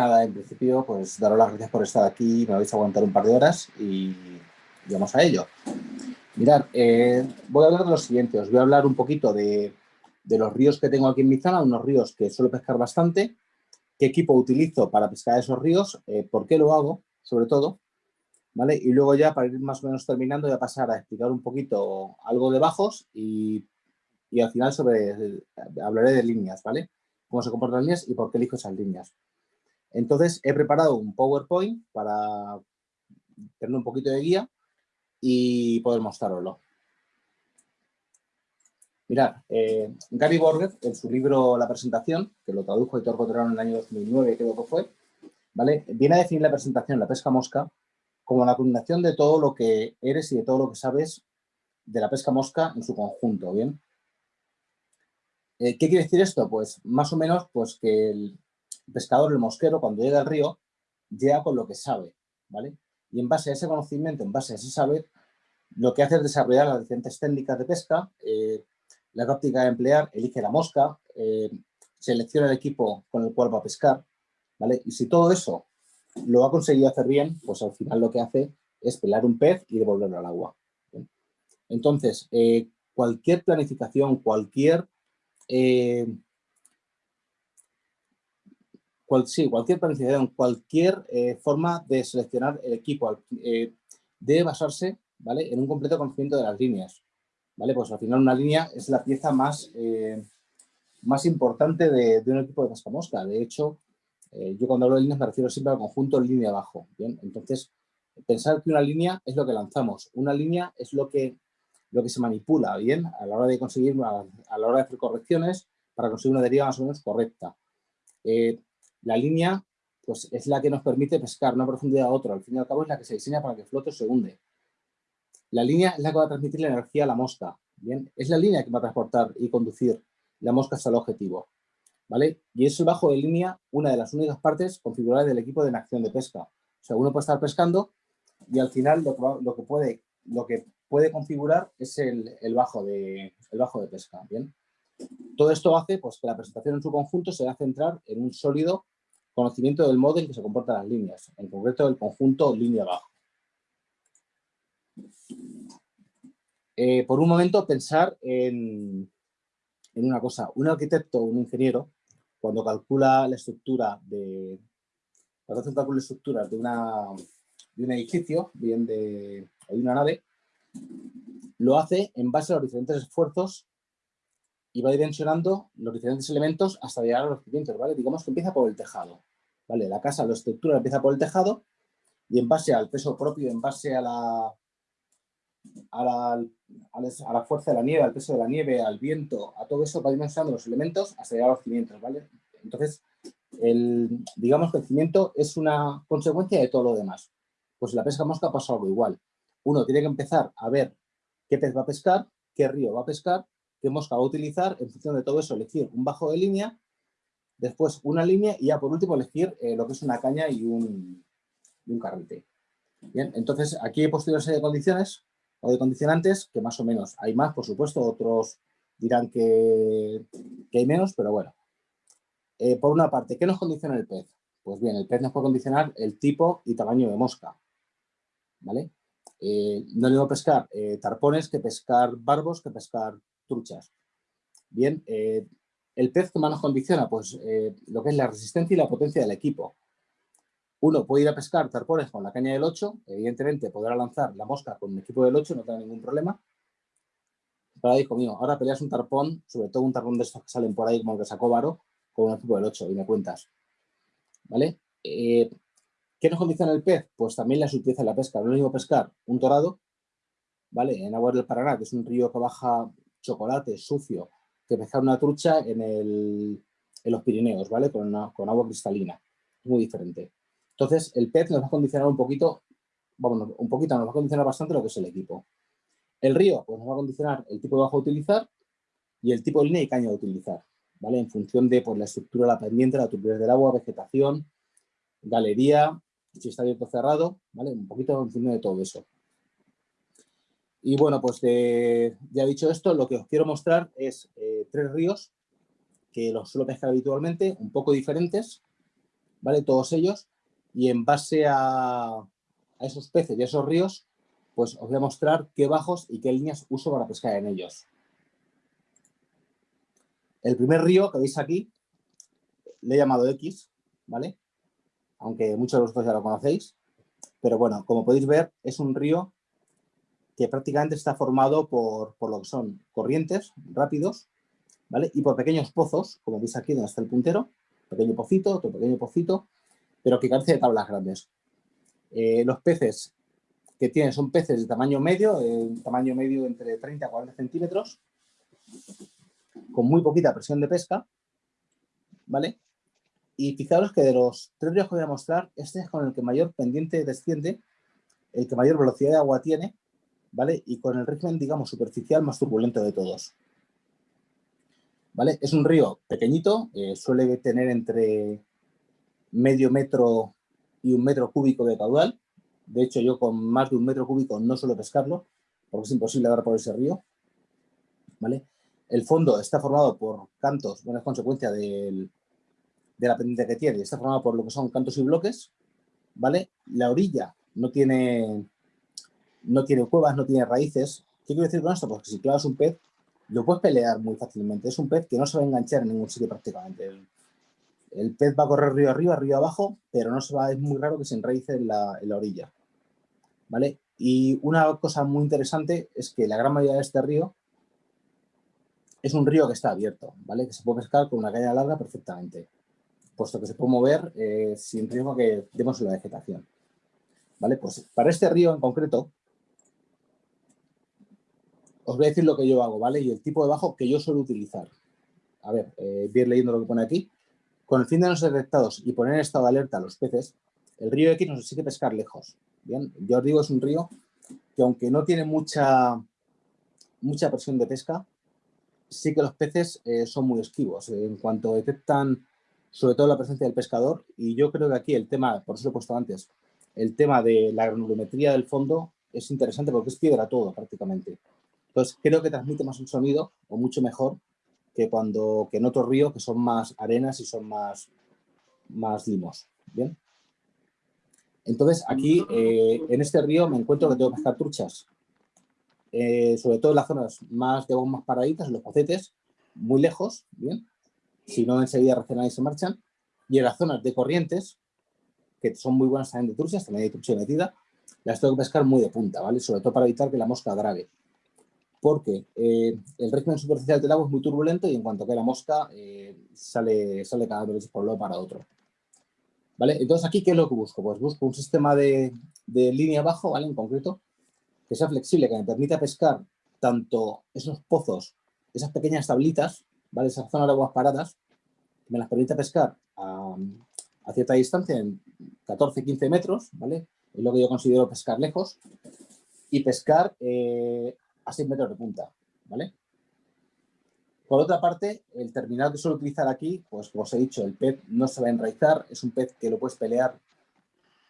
nada, en principio, pues daros las gracias por estar aquí, me vais a aguantar un par de horas y, vamos a ello. Mirad, eh, voy a hablar de lo siguiente, os voy a hablar un poquito de, los ríos que tengo aquí en mi zona, unos ríos que suelo pescar bastante, qué equipo utilizo para pescar esos ríos, eh, por qué lo hago, sobre todo, ¿vale? Y luego ya, para ir más o menos terminando, voy a pasar a explicar un poquito algo de bajos y, y al final sobre, hablaré de líneas, ¿vale? Cómo se comportan las líneas y por qué elijo esas líneas. Entonces, he preparado un PowerPoint para tener un poquito de guía y poder mostraroslo. Mirad, eh, Gary Borges, en su libro La presentación, que lo tradujo Héctor Cotrano en el año 2009, creo que fue, ¿vale? viene a definir la presentación, la pesca mosca, como la combinación de todo lo que eres y de todo lo que sabes de la pesca mosca en su conjunto, ¿bien? Eh, ¿Qué quiere decir esto? Pues más o menos pues que el, pescador, el mosquero, cuando llega al río, llega con lo que sabe, ¿vale? Y en base a ese conocimiento, en base a ese saber, lo que hace es desarrollar las diferentes técnicas de pesca, eh, la táctica de emplear, elige la mosca, eh, selecciona el equipo con el cual va a pescar, ¿vale? Y si todo eso lo ha conseguido hacer bien, pues al final lo que hace es pelar un pez y devolverlo al agua. Entonces, eh, cualquier planificación, cualquier sí, cualquier planificación, cualquier eh, forma de seleccionar el equipo eh, debe basarse ¿vale? en un completo conocimiento de las líneas. ¿vale? Pues al final una línea es la pieza más, eh, más importante de, un equipo de pesca mosca. De hecho, yo cuando hablo de líneas me refiero siempre al conjunto línea abajo. ¿bien? Entonces, pensar que una línea es lo que lanzamos. Una línea es lo que, lo que se manipula bien a la hora de conseguir, a, la hora de hacer correcciones para conseguir una deriva más o menos correcta. La línea pues, es la que nos permite pescar una profundidad a otra. Al fin y al cabo es la que se diseña para que flote o se hunde. La línea es la que va a transmitir la energía a la mosca. ¿bien? Es la línea que va a transportar y conducir la mosca hasta el objetivo. ¿vale? Y es el bajo de línea una de las únicas partes configuradas del equipo de acción de pesca. O sea, uno puede estar pescando y al final lo que, puede, lo que puede configurar es el, bajo, de, el bajo de pesca. ¿bien? Todo esto hace pues, que la presentación en su conjunto se va a centrar en un sólido conocimiento del modo en que se comportan las líneas, en concreto el conjunto línea abajo. Eh, por un momento pensar en, una cosa. Un arquitecto o un ingeniero, cuando calcula la estructura de, cuando hace un de estructuras de, una, de un edificio, bien de, de una nave, lo hace en base a los diferentes esfuerzos y va dimensionando los diferentes elementos hasta llegar a los cimientos, ¿vale? Digamos que empieza por el tejado, ¿vale? La casa, la estructura empieza por el tejado y en base al peso propio, en base a la, a la, a la fuerza de la nieve, al peso de la nieve, al viento, a todo eso va dimensionando los elementos hasta llegar a los cimientos, ¿vale? Entonces, el, digamos que el cimiento es una consecuencia de todo lo demás. Pues la pesca mosca pasa algo igual. Uno tiene que empezar a ver qué pez va a pescar, qué río va a pescar que mosca va a utilizar, en función de todo eso, elegir un bajo de línea, después una línea y ya por último elegir eh, lo que es una caña y un, un carrete. Bien, entonces aquí he puesto una serie de condiciones o de condicionantes que más o menos hay más, por supuesto, otros dirán que, hay menos, pero bueno. Eh, por una parte, ¿qué nos condiciona el pez? Pues bien, el pez nos puede condicionar el tipo y tamaño de mosca. ¿Vale? Eh, no le pescar tarpones que pescar barbos que pescar truchas. Bien, eh, ¿el pez que más nos condiciona? Pues eh, lo que es la resistencia y la potencia del equipo. Uno puede ir a pescar tarpones con la caña del 8, evidentemente podrá lanzar la mosca con el equipo del 8, no tendrá ningún problema. Pero hijo mío, ahora peleas un tarpón, sobre todo un tarpón de estos que salen por ahí como el que sacó Varo, con un equipo del 8 y me cuentas. ¿Vale? Eh, ¿Qué nos condiciona el pez? Pues también la sutileza de la pesca. No es lo mismo pescar un dorado, ¿vale? En agua del Paraná, que es un río que baja chocolate sucio que pescar una trucha en, el, en los Pirineos, ¿vale? Con, con agua cristalina. Muy diferente. Entonces, el pez nos va a condicionar un poquito, vamos, un poquito, nos va a condicionar bastante lo que es el equipo. El río, pues nos va a condicionar el tipo de bajo a utilizar y el tipo de línea y caña a utilizar, ¿vale? En función de pues, la estructura, la pendiente, la turbidez del agua, vegetación, galería, si está abierto o cerrado, ¿vale? Un poquito en función de todo eso. Y bueno, pues ya dicho esto, lo que os quiero mostrar es eh, tres ríos que los suelo pescar habitualmente, un poco diferentes, ¿vale? Todos ellos, y en base a, a esos peces y a esos ríos, pues os voy a mostrar qué bajos y qué líneas uso para pescar en ellos. El primer río que veis aquí, le he llamado X, ¿vale? Aunque muchos de vosotros ya lo conocéis. Pero bueno, como podéis ver, es un río que prácticamente está formado por, por lo que son corrientes rápidos, ¿vale? Y por pequeños pozos, como veis aquí donde está el puntero, pequeño pocito, otro pequeño pocito, pero que carece de tablas grandes. Eh, los peces que tienen son peces de tamaño medio, eh, tamaño medio entre 30 a 40 centímetros, con muy poquita presión de pesca, ¿vale? Y fijaros que de los tres ríos que voy a mostrar, este es con el que mayor pendiente desciende, el que mayor velocidad de agua tiene, ¿vale? Y con el régimen, digamos, superficial más turbulento de todos. ¿Vale? Es un río pequeñito, eh, suele tener entre medio metro y un metro cúbico de caudal. De hecho, yo con más de un metro cúbico no suelo pescarlo, porque es imposible dar por ese río. ¿Vale? El fondo está formado por cantos, bueno, es consecuencia de la pendiente que tiene, está formado por lo que son cantos y bloques, ¿vale? La orilla no tiene, no tiene cuevas, no tiene raíces. ¿Qué quiero decir con esto? Pues que si clavas un pez, lo puedes pelear muy fácilmente. Es un pez que no se va a enganchar en ningún sitio prácticamente. El, pez va a correr río arriba, río abajo, pero no se va, es muy raro que se enraíce en la, orilla. ¿Vale? Y una cosa muy interesante es que la gran mayoría de este río es un río que está abierto, ¿vale? Que se puede pescar con una caña larga perfectamente, puesto que se puede mover eh, sin riesgo que demos la vegetación. ¿Vale? Pues para este río en concreto, os voy a decir lo que yo hago, ¿vale? Y el tipo de bajo que yo suelo utilizar. A ver, eh, voy leyendo lo que pone aquí. Con el fin de no ser detectados y poner en estado de alerta a los peces, el río X nos exige pescar lejos. Bien, yo os digo, es un río que aunque no tiene mucha, mucha presión de pesca, sí que los peces eh, son muy esquivos. en cuanto detectan, sobre todo la presencia del pescador, y yo creo que aquí el tema, por eso lo he puesto antes, el tema de la granulometría del fondo es interesante porque es piedra todo prácticamente. Entonces creo que transmite más un sonido o mucho mejor que cuando que en otros ríos que son más arenas y son más, más limos. ¿bien? Entonces aquí eh, en este río me encuentro que tengo que pescar truchas eh, sobre todo en las zonas más de más paraditas, en los pocetes, muy lejos, bien, si no enseguida reaccionan y se marchan, y en las zonas de corrientes, que son muy buenas también de truchas, también hay trucha metida, las tengo que pescar muy de punta, ¿vale? Sobre todo para evitar que la mosca grabe. Porque eh, el régimen superficial del agua es muy turbulento y en cuanto que la mosca eh, sale, sale cada vez por un lado para otro. ¿Vale? Entonces aquí, ¿qué es lo que busco? Pues busco un sistema de, de línea abajo, ¿vale? En concreto, que sea flexible, que me permita pescar tanto esos pozos, esas pequeñas tablitas, ¿vale? esas zonas de aguas paradas, me las permita pescar a, cierta distancia, en 14-15 metros, ¿vale? es lo que yo considero pescar lejos, y pescar eh, a 6 metros de punta. ¿vale? Por otra parte, el terminal que suelo utilizar aquí, pues como os he dicho, el pez no se va a enraizar, es un pez que lo puedes pelear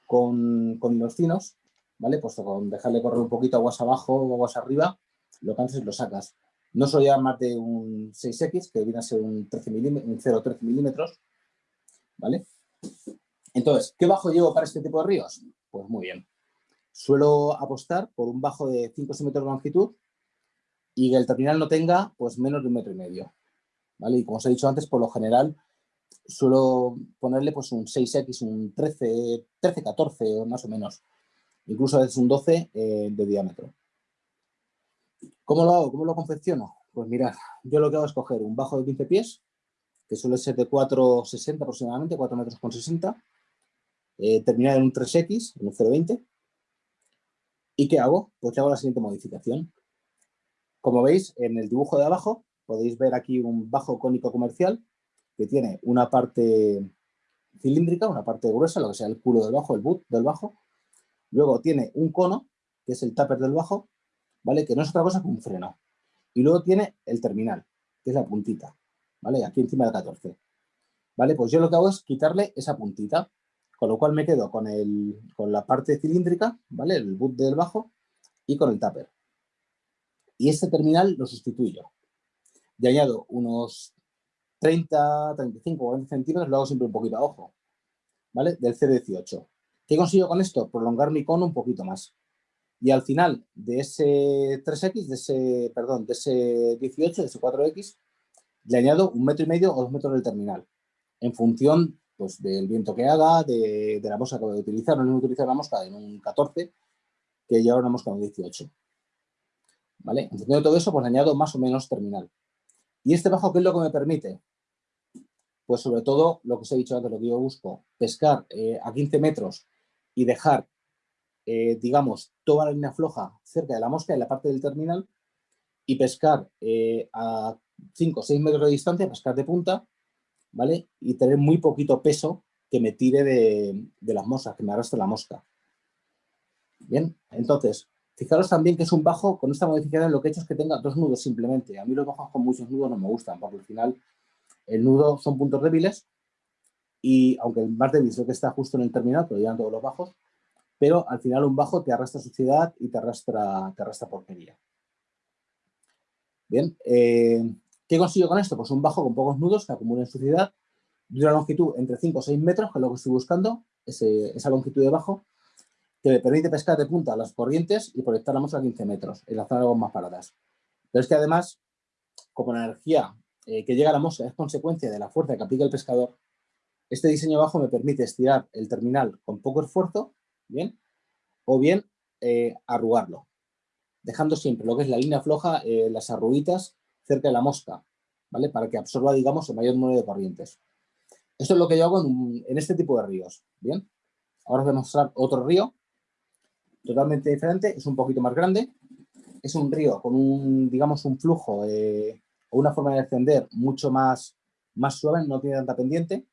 con, con los finos, ¿vale? Pues con dejarle correr un poquito aguas abajo o aguas arriba, lo cansas y lo sacas. No suelo llevar más de un 6X, que viene a ser un, 13 un 0,13 milímetros, ¿vale? Entonces, ¿qué bajo llevo para este tipo de ríos? Pues muy bien. Suelo apostar por un bajo de 5 metros de longitud y que el terminal no tenga pues menos de un metro y medio. ¿vale? Y como os he dicho antes, por lo general suelo ponerle pues un 6X, un 13, 13, 14 más o menos incluso es un 12 eh, de diámetro. ¿Cómo lo hago? ¿Cómo lo confecciono? Pues mirad, yo lo que hago es coger un bajo de 15 pies, que suele ser de 4,60 aproximadamente, 4 metros con 60, eh, terminar en un 3X, en un 0,20. ¿Y qué hago? Pues hago la siguiente modificación. Como veis, en el dibujo de abajo podéis ver aquí un bajo cónico comercial que tiene una parte cilíndrica, una parte gruesa, lo que sea el culo del bajo, el boot del bajo, Luego tiene un cono, que es el tupper del bajo, ¿vale? Que no es otra cosa que un freno. Y luego tiene el terminal, que es la puntita, ¿vale? Aquí encima del 14. ¿Vale? Pues yo lo que hago es quitarle esa puntita, con lo cual me quedo con, el, con la parte cilíndrica, ¿vale? El boot del bajo y con el tupper. Y este terminal lo sustituyo. Y añado unos 30, 35, 40 centímetros, lo hago siempre un poquito a ojo. ¿vale? Del 0,18. ¿Qué consigo con esto? Prolongar mi cono un poquito más. Y al final de ese 3X, de ese, perdón, de ese 18, de ese 4X, le añado un metro y medio o dos metros del terminal, en función pues, del viento que haga, de, la mosca que voy a utilizar. No a utilizar la mosca en un 14, que lleva una mosca en un 18. ¿Vale? En función de todo eso, pues añado más o menos terminal. ¿Y este bajo qué es lo que me permite? Pues sobre todo, lo que os he dicho antes, lo que yo busco, pescar eh, a 15 metros y dejar, eh, digamos, toda la línea floja cerca de la mosca en la parte del terminal y pescar eh, a 5 o 6 metros de distancia, pescar de punta, ¿vale? Y tener muy poquito peso que me tire de, las moscas, que me arrastre la mosca. Bien, entonces, fijaros también que es un bajo, con esta modificación lo que he hecho es que tenga dos nudos simplemente. A mí los bajos con muchos nudos no me gustan, porque al final el nudo son puntos débiles y aunque el más débil es el que está justo en el terminal, pero llegan todos los bajos, pero al final un bajo te arrastra suciedad y te arrastra, te arrastra porquería. Bien, eh, ¿qué consigo con esto? Pues un bajo con pocos nudos que acumulen suciedad, de una longitud entre 5 o 6 metros, que es lo que estoy buscando, esa longitud de bajo, que me permite pescar de punta las corrientes y proyectar la a 15 metros en las zonas más paradas. Pero es que además, como la energía eh, que llega a la mosca es consecuencia de la fuerza que aplica el pescador, este diseño bajo me permite estirar el terminal con poco esfuerzo, ¿bien? O bien eh, arrugarlo, dejando siempre lo que es la línea floja, eh, las arruguitas cerca de la mosca, ¿vale? Para que absorba, digamos, el mayor número de corrientes. Esto es lo que yo hago en, este tipo de ríos, ¿bien? Ahora os voy a mostrar otro río, totalmente diferente, es un poquito más grande, es un río con un, digamos, un flujo o una forma de descender mucho más, más suave, no tiene tanta pendiente,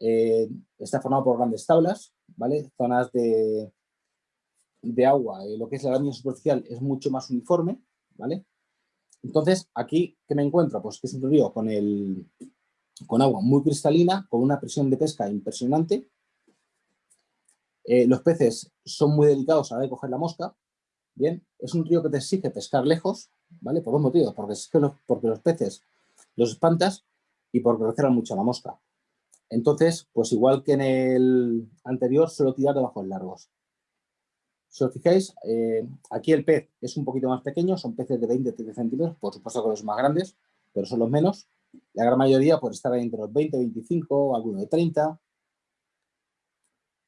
eh, está formado por grandes tablas, ¿vale? Zonas de, de agua, eh, lo que es la línea superficial es mucho más uniforme, ¿vale? Entonces, aquí, ¿qué me encuentro? Pues que es un río con, el, con agua muy cristalina, con una presión de pesca impresionante. Eh, los peces son muy delicados a la de coger la mosca. Bien, es un río que te exige pescar lejos, ¿vale? Por dos motivos, porque, es que los, porque los peces los espantas y porque recelan mucho a la mosca. Entonces, pues igual que en el anterior, suelo tirar de bajos largos. Si os fijáis, eh, aquí el pez es un poquito más pequeño, son peces de 20-30 centímetros, por supuesto que los más grandes, pero son los menos. La gran mayoría puede estar ahí entre los 20, 25, algunos de 30.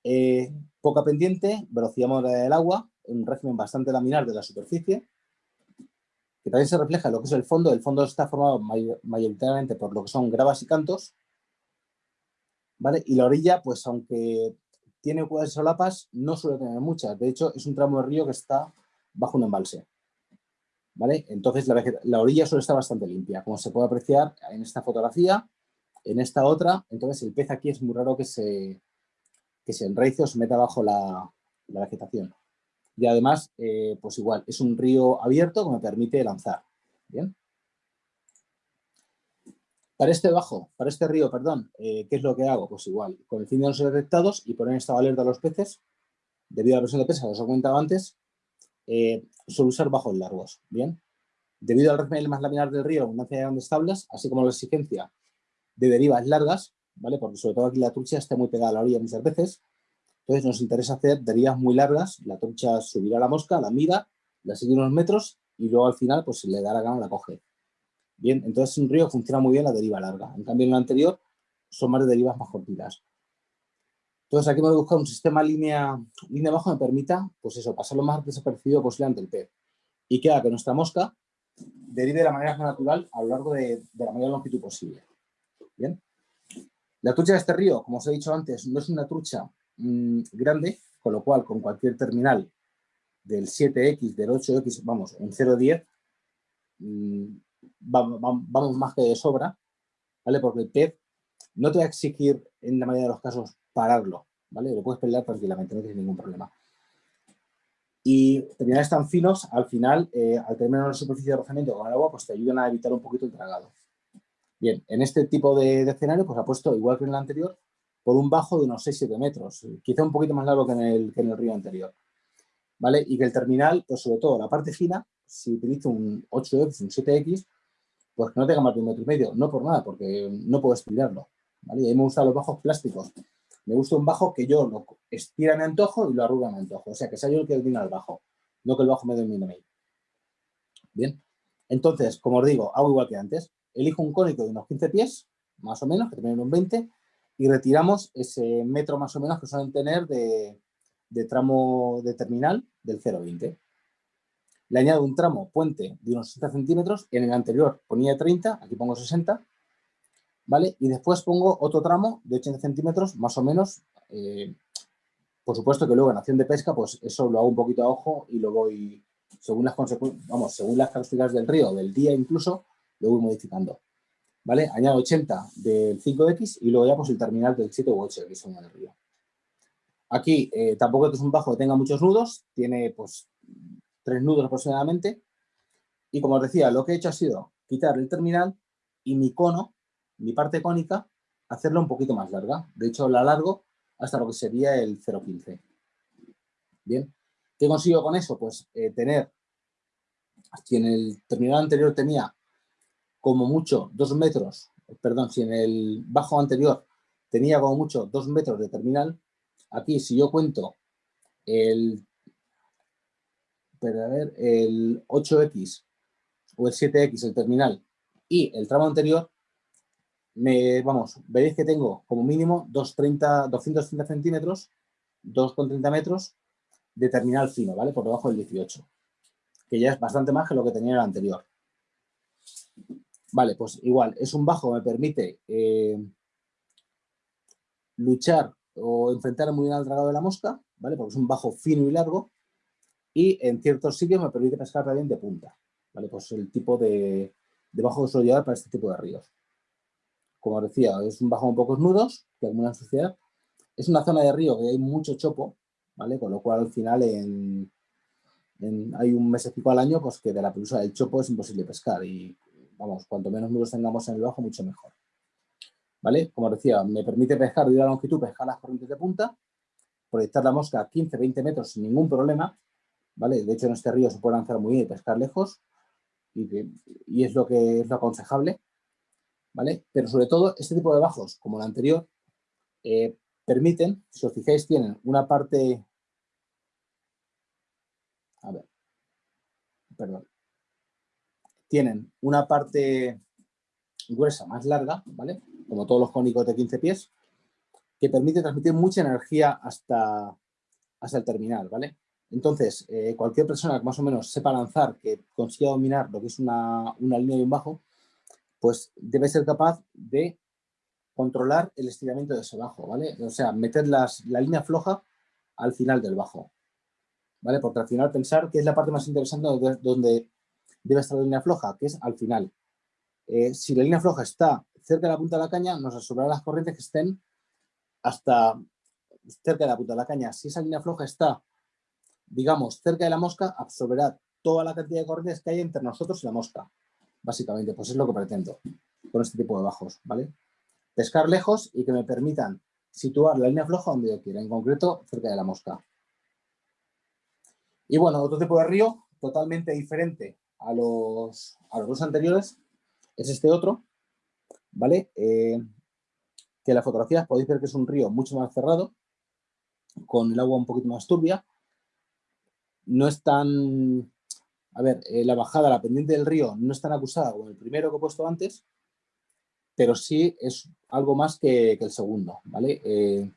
Eh, poca pendiente, velocidad moderada del agua, un régimen bastante laminar de la superficie, que también se refleja en lo que es el fondo. El fondo está formado mayoritariamente por lo que son gravas y cantos, ¿vale? Y la orilla, pues aunque tiene cuevas y solapas, no suele tener muchas. De hecho, es un tramo de río que está bajo un embalse. ¿Vale? Entonces, la, orilla suele estar bastante limpia, como se puede apreciar en esta fotografía, en esta otra. Entonces, el pez aquí es muy raro que se, que se enraice o se meta bajo la, vegetación. Y además, eh, pues igual, es un río abierto que me permite lanzar. ¿Bien? Para este bajo, para este río, perdón, eh, ¿qué es lo que hago? Pues igual, con el fin de no ser detectados y poner esta alerta a los peces, debido a la presión de pesca que os he comentado antes, eh, suelo usar bajos largos, ¿bien? Debido al régimen más laminar del río, abundancia de grandes tablas, así como la exigencia de derivas largas, ¿vale? Porque sobre todo aquí la trucha está muy pegada a la orilla muchas veces, entonces nos interesa hacer derivas muy largas, la trucha subirá a la mosca, la mira, la sigue unos metros y luego al final, pues le da la gana, la coge. Bien, entonces un río funciona muy bien la deriva larga. En cambio, en lo anterior son más de derivas más cortitas. Entonces aquí me voy buscar un sistema línea, línea bajo que me permita, pues eso, pasar lo más desapercibido posible ante el pez. Y que haga que nuestra mosca derive de la manera más natural a lo largo de, la mayor longitud posible. Bien. La trucha de este río, como os he dicho antes, no es una trucha mm, grande, con lo cual con cualquier terminal del 7X, del 8X, vamos, un 0,10, vamos, más que de sobra, ¿vale? Porque el pez no te va a exigir, en la mayoría de los casos, pararlo, ¿vale? Lo puedes pelear tranquilamente, no tienes ningún problema. Y terminales tan finos, al final, eh, al tener menos superficie de rozamiento con el agua, pues te ayudan a evitar un poquito el tragado. Bien, en este tipo de, escenario, pues apuesto, igual que en el anterior, por un bajo de unos 6-7 metros, quizá un poquito más largo que en, el, que en el río anterior. ¿Vale? Y que el terminal, pues sobre todo la parte fina, si utilizo un 8X, un 7X, pues que no tenga más de un metro y medio. No por nada, porque no puedo estirarlo. ¿vale? Y a mí me gustan los bajos plásticos, Me gusta un bajo que yo lo estira mi antojo y lo arruga mi antojo. O sea, que sea yo el que domina el bajo, no que el bajo me domine a mí. Bien, entonces, como os digo, hago igual que antes. Elijo un cónico de unos 15 pies, más o menos, que termine en un 20, y retiramos ese metro más o menos que suelen tener de tramo de terminal del 0,20. Le añado un tramo puente de unos 60 centímetros, en el anterior ponía 30, aquí pongo 60, ¿vale? Y después pongo otro tramo de 80 centímetros, más o menos. Eh, por supuesto que luego en acción de pesca, pues eso lo hago un poquito a ojo y lo voy, según las consecuencias, vamos, según las características del río, del día incluso, lo voy modificando. ¿Vale? Añado 80 del 5X y luego ya pues el terminal del 7 u 8 que son del río. Aquí eh, tampoco es un bajo que tenga muchos nudos, tiene pues tres nudos aproximadamente. Y como os decía, lo que he hecho ha sido quitar el terminal y mi cono, mi parte cónica, hacerla un poquito más larga. De hecho, la alargo hasta lo que sería el 0,15. Bien, ¿qué consigo con eso? Pues eh, tener, si en el terminal anterior tenía como mucho dos metros, perdón, si en el bajo anterior tenía como mucho dos metros de terminal, aquí si yo cuento el pero a ver, el 8X o el 7X, el terminal, y el tramo anterior, me, vamos, veréis que tengo como mínimo 230, 230 centímetros, 2,30 metros de terminal fino, ¿vale? Por debajo del 18, que ya es bastante más que lo que tenía el anterior. Vale, pues igual, es un bajo, me permite eh, luchar o enfrentar muy bien al dragado de la mosca, ¿vale? Porque es un bajo fino y largo, y en ciertos sitios me permite pescar también de punta. ¿vale? Pues el tipo de, de bajo para este tipo de ríos. Como decía, es un bajo con pocos nudos, que alguna suciedad. Es una zona de río que hay mucho chopo, ¿vale? Con lo cual al final en, hay un mes al año pues que de la pelusa del chopo es imposible pescar y vamos, cuanto menos nudos tengamos en el bajo, mucho mejor. ¿Vale? Como decía, me permite pescar de la longitud, pescar las corrientes de punta, proyectar la mosca a 15-20 metros sin ningún problema De hecho, en este río se puede lanzar muy bien y pescar lejos y, es lo que es lo aconsejable, ¿vale? Pero sobre todo, este tipo de bajos, como el anterior, eh, permiten, si os fijáis, tienen una parte... A ver, perdón. Tienen una parte gruesa más larga, ¿vale? Como todos los cónicos de 15 pies, que permite transmitir mucha energía hasta, hasta el terminal, ¿vale? Entonces, eh, cualquier persona que más o menos sepa lanzar, que consiga dominar lo que es una, línea y un bajo, pues debe ser capaz de controlar el estiramiento de ese bajo, ¿vale? O sea, meter la línea floja al final del bajo, ¿vale? Porque al final pensar que es la parte más interesante donde debe estar la línea floja, que es al final. Eh, si la línea floja está cerca de la punta de la caña, nos asegurará las corrientes que estén hasta cerca de la punta de la caña. Si esa línea floja está digamos, cerca de la mosca, absorberá toda la cantidad de corrientes que hay entre nosotros y la mosca. Básicamente, pues es lo que pretendo con este tipo de bajos, ¿vale? Pescar lejos y que me permitan situar la línea floja donde yo quiera, en concreto cerca de la mosca. Y bueno, otro tipo de río totalmente diferente a los, a los dos anteriores es este otro, ¿vale? Eh, que en la fotografía podéis ver que es un río mucho más cerrado, con el agua un poquito más turbia, no es tan... A ver, eh, la bajada, la pendiente del río no es tan acusada como el primero que he puesto antes, pero sí es algo más que, el segundo, ¿vale? Eh,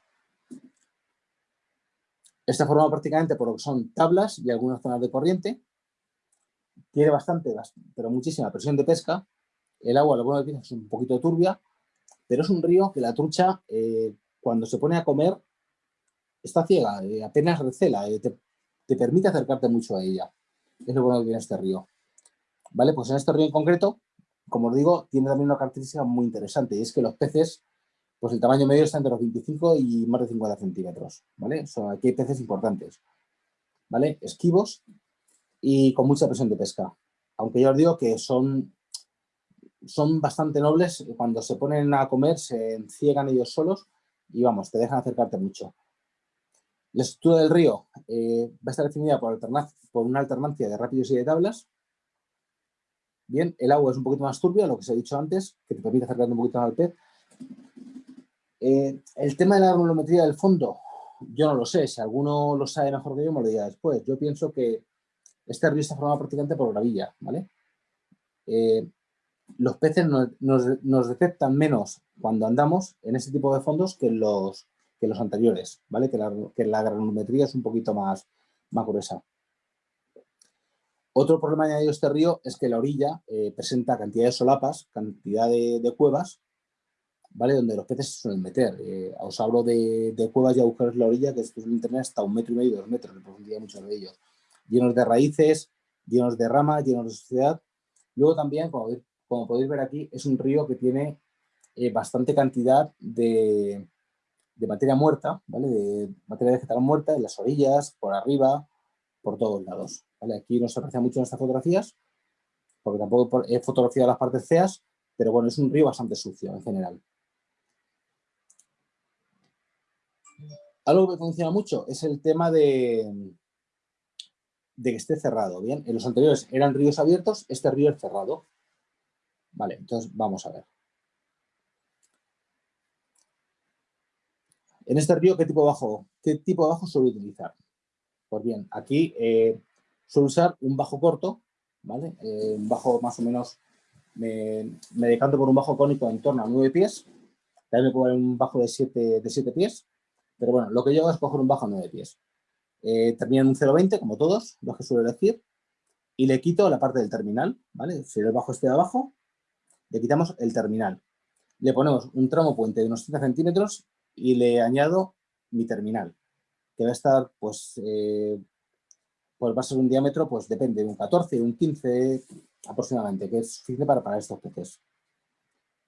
está formado prácticamente por lo que son tablas y algunas zonas de corriente. Tiene bastante, pero muchísima presión de pesca. El agua, lo bueno que es un poquito turbia, pero es un río que la trucha, eh, cuando se pone a comer, está ciega, apenas recela, permite acercarte mucho a ella. Es lo bueno que tiene este río. ¿Vale? Pues en este río en concreto, como os digo, tiene también una característica muy interesante y es que los peces, pues el tamaño medio está entre los 25 y más de 50 centímetros, ¿vale? aquí hay peces importantes, ¿vale? Esquivos y con mucha presión de pesca. Aunque yo os digo que son, son bastante nobles, cuando se ponen a comer se enciegan ellos solos y vamos, te dejan acercarte mucho. La estructura del río eh, va a estar definida por, por, una alternancia de rápidos y de tablas. Bien, el agua es un poquito más turbia, lo que se ha dicho antes, que te permite acercarte un poquito más al pez. Eh, el tema de la granulometría del fondo, yo no lo sé. Si alguno lo sabe mejor que yo, me lo diga después. Yo pienso que este río está formado prácticamente por gravilla, ¿vale? Eh, los peces nos, detectan menos cuando andamos en ese tipo de fondos que los, que los anteriores, ¿vale? Que la, que granulometría es un poquito más, más gruesa. Otro problema añadido a este río es que la orilla eh, presenta cantidad de solapas, cantidad de, cuevas, ¿vale? Donde los peces se suelen meter. Eh, os hablo de, cuevas y agujeros en la orilla que suelen tener hasta un metro y medio, dos metros de profundidad muchos de ellos. Llenos de raíces, llenos de ramas, llenos de suciedad. Luego también, como, como podéis ver aquí, es un río que tiene eh, bastante cantidad de, de materia muerta, ¿vale? De materia vegetal muerta en las orillas, por arriba, por todos lados. Aquí no se mucho en estas fotografías, porque tampoco he fotografiado las partes feas, pero bueno, es un río bastante sucio en general. Algo que funciona mucho es el tema de, de que esté cerrado. Bien, en los anteriores eran ríos abiertos, este río es cerrado. Vale, entonces vamos a ver. En este río, ¿qué tipo de bajo, qué tipo de bajo suelo utilizar? Pues bien, aquí eh, suelo usar un bajo corto, ¿vale? Eh, un bajo más o menos, me, decanto por un bajo cónico en torno a 9 pies, también me puedo un bajo de 7, de 7 pies, pero bueno, lo que yo hago es coger un bajo a 9 pies. Eh, termina en un 0,20, como todos, los que suelo decir, y le quito la parte del terminal, ¿vale? Si el bajo esté abajo, le quitamos el terminal. Le ponemos un tramo puente de unos 30 centímetros y le añado mi terminal, que va a estar, pues, eh, pues va a ser un diámetro, pues depende, un 14, un 15 aproximadamente, que es suficiente para, para estos peces.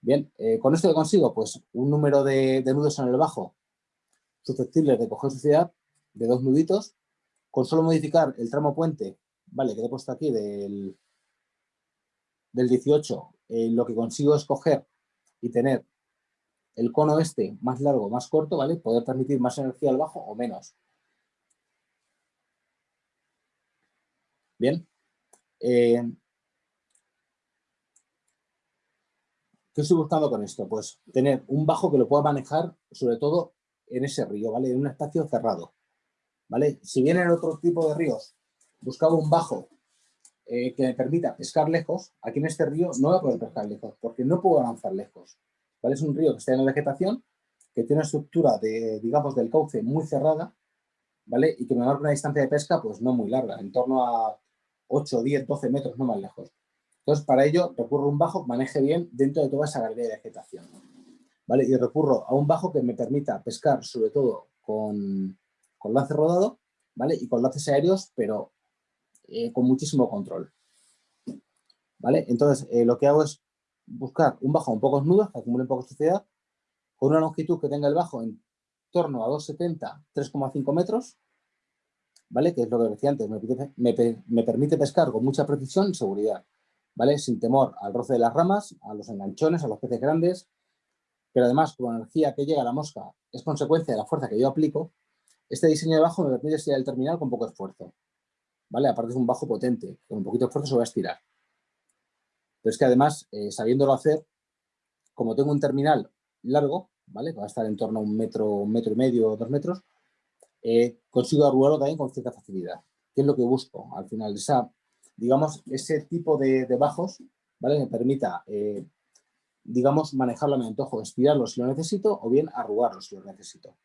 Bien, eh, con esto que consigo, pues un número de, nudos en el bajo susceptibles de coger suciedad de dos nuditos, con solo modificar el tramo puente, vale, que he puesto aquí del, del 18, eh, lo que consigo es coger y tener el cono este más largo, más corto, ¿vale? Poder transmitir más energía al bajo o menos. Bien. Eh, ¿Qué estoy buscando con esto? Pues tener un bajo que lo pueda manejar, sobre todo en ese río, ¿vale? En un espacio cerrado, ¿vale? Si bien en otro tipo de ríos buscaba un bajo eh, que me permita pescar lejos, aquí en este río no voy a poder pescar lejos, porque no puedo lanzar lejos, ¿vale? Es un río que está en la vegetación, que tiene una estructura, de, digamos, del cauce muy cerrada, ¿vale? Y que me marca una distancia de pesca, pues no muy larga, en torno a 8, 10, 12 metros, no más lejos. Entonces, para ello recurro a un bajo que maneje bien dentro de toda esa galería de vegetación. ¿vale? Y recurro a un bajo que me permita pescar, sobre todo con, con lance rodado, ¿vale? Y con lances aéreos, pero eh, con muchísimo control. ¿Vale? Entonces, eh, lo que hago es buscar un bajo con pocos nudos, que acumule poca suciedad, con una longitud que tenga el bajo en torno a 2,70, 3,5 metros, ¿vale? Que es lo que decía antes, me, permite pescar con mucha precisión y seguridad, ¿vale? Sin temor al roce de las ramas, a los enganchones, a los peces grandes, pero además con la energía que llega a la mosca es consecuencia de la fuerza que yo aplico, este diseño de bajo me permite estirar el terminal con poco esfuerzo, ¿vale? Aparte es un bajo potente, con un poquito de esfuerzo se va a estirar. Pero es que además, eh, sabiéndolo hacer, como tengo un terminal largo, ¿vale? Va a estar en torno a un metro, un metro y medio, dos metros, eh, consigo arrugarlo también con cierta facilidad. ¿Qué es lo que busco al final? Esa, digamos, ese tipo de, bajos, ¿vale? Me permita, eh, digamos, manejarlo a mi antojo, estirarlo si lo necesito o bien arrugarlo si lo necesito.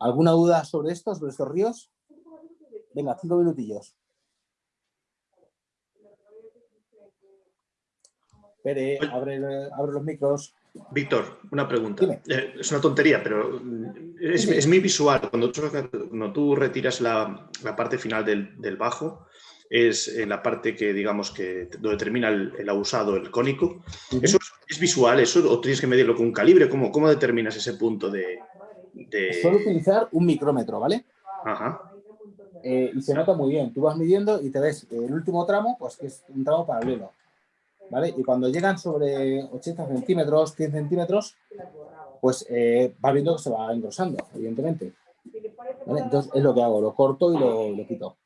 ¿Alguna duda sobre esto, sobre estos ríos? Venga, cinco minutillos. Pere, abre los micros. Víctor, una pregunta. Eh, es una tontería, pero es, muy visual. Cuando tú, cuando tú retiras la, parte final del, bajo, es en la parte que, digamos, que donde termina el, abusado, el cónico. ¿Eso es, visual eso o tienes que medirlo con un calibre? ¿Cómo, cómo determinas ese punto de, Solo utilizar un micrómetro, ¿vale? Ajá. Eh, y se nota muy bien. Tú vas midiendo y te ves el último tramo, pues que es un tramo paralelo. ¿Vale? Y cuando llegan sobre 80 centímetros, 100 centímetros, pues eh, va viendo que se va engrosando, evidentemente. Entonces es lo que hago, lo corto y lo, quito.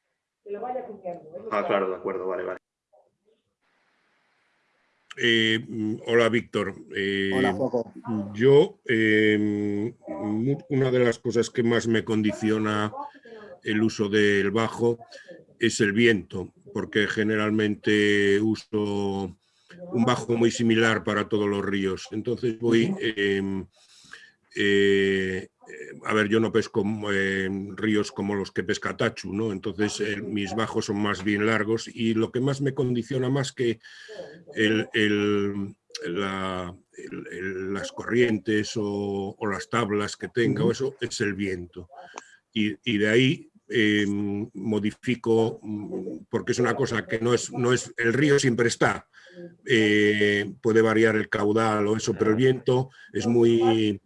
Ah, claro, de acuerdo, vale, vale. Eh, hola, Víctor. Eh, hola, Juanjo. Yo, una de las cosas que más me condiciona el uso del bajo es el viento, porque generalmente uso un bajo muy similar para todos los ríos. Entonces voy... Em, eh, a ver, yo no pesco en ríos como los que pesca Tachu, ¿no? Entonces eh, mis bajos son más bien largos y lo que más me condiciona más que las corrientes o, las tablas que tenga o eso es el viento. Y, de ahí em, modifico, mm, porque es una cosa que no es, no es el río siempre está, eh, puede variar el caudal o eso, pero el viento es muy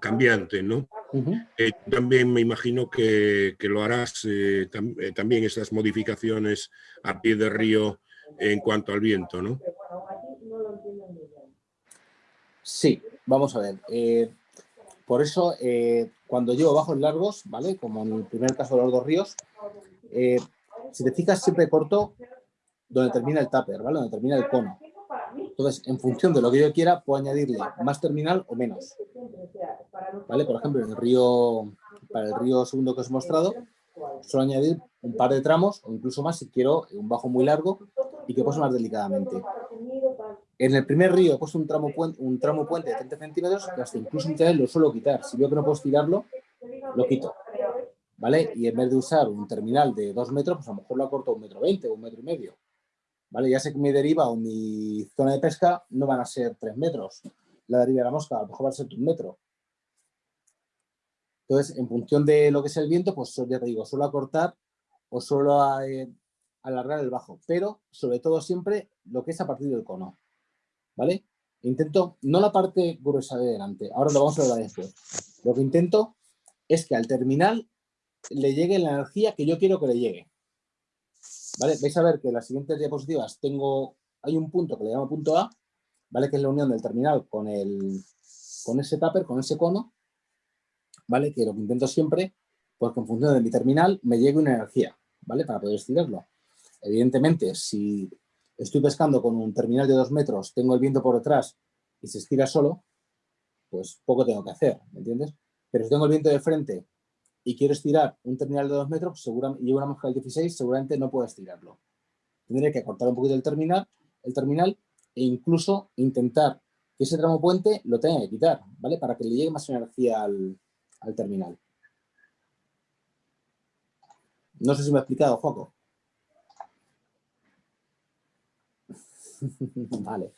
cambiante, ¿no? Eh, también me imagino que, lo harás eh, eh, también esas modificaciones a pie de río en cuanto al viento, ¿no? Sí, vamos a ver. Por eso, cuando llevo bajos largos, ¿vale? Como en el primer caso de los dos ríos, si te fijas siempre corto donde termina el tupper, ¿vale? Donde termina el cono. Entonces, en función de lo que yo quiera, puedo añadirle más terminal o menos. ¿Vale? Por ejemplo, en el río, para el río segundo que os he mostrado, suelo añadir un par de tramos o incluso más si quiero un bajo muy largo y que pose más delicadamente. En el primer río he puesto un tramo, puente, un tramo puente de 30 centímetros que hasta incluso muchas veces lo suelo quitar. Si veo que no puedo estirarlo, lo quito. ¿Vale? Y en vez de usar un terminal de 2 metros, pues a lo mejor lo acorto a un metro 20 o un metro y medio. ¿vale? Ya sé que mi deriva o mi zona de pesca no van a ser tres metros. La deriva de la mosca a lo mejor va a ser un metro. Entonces, en función de lo que es el viento, pues ya te digo, suelo acortar o suelo eh, alargar el bajo, pero sobre todo siempre lo que es a partir del cono, ¿vale? Intento, no la parte gruesa de delante, ahora lo vamos a ver después. Lo que intento es que al terminal le llegue la energía que yo quiero que le llegue. ¿vale? Vais a ver que en las siguientes diapositivas tengo, hay un punto que le llamo punto A, ¿vale? Que es la unión del terminal con, el, con ese tupper, con ese cono, ¿vale? Que lo que intento siempre, porque en función de mi terminal me llegue una energía, ¿vale? Para poder estirarlo. Evidentemente, si estoy pescando con un terminal de dos metros, tengo el viento por detrás y se estira solo, pues poco tengo que hacer, ¿me entiendes? Pero si tengo el viento de frente y quiero estirar un terminal de 2 metros, seguramente, y llevo una mosca del 16, seguramente no puedo estirarlo. Tendré que cortar un poquito el terminal, el terminal e incluso intentar que ese tramo puente lo tenga que quitar, ¿vale? Para que le llegue más energía al, terminal. No sé si me he explicado, Joco. vale.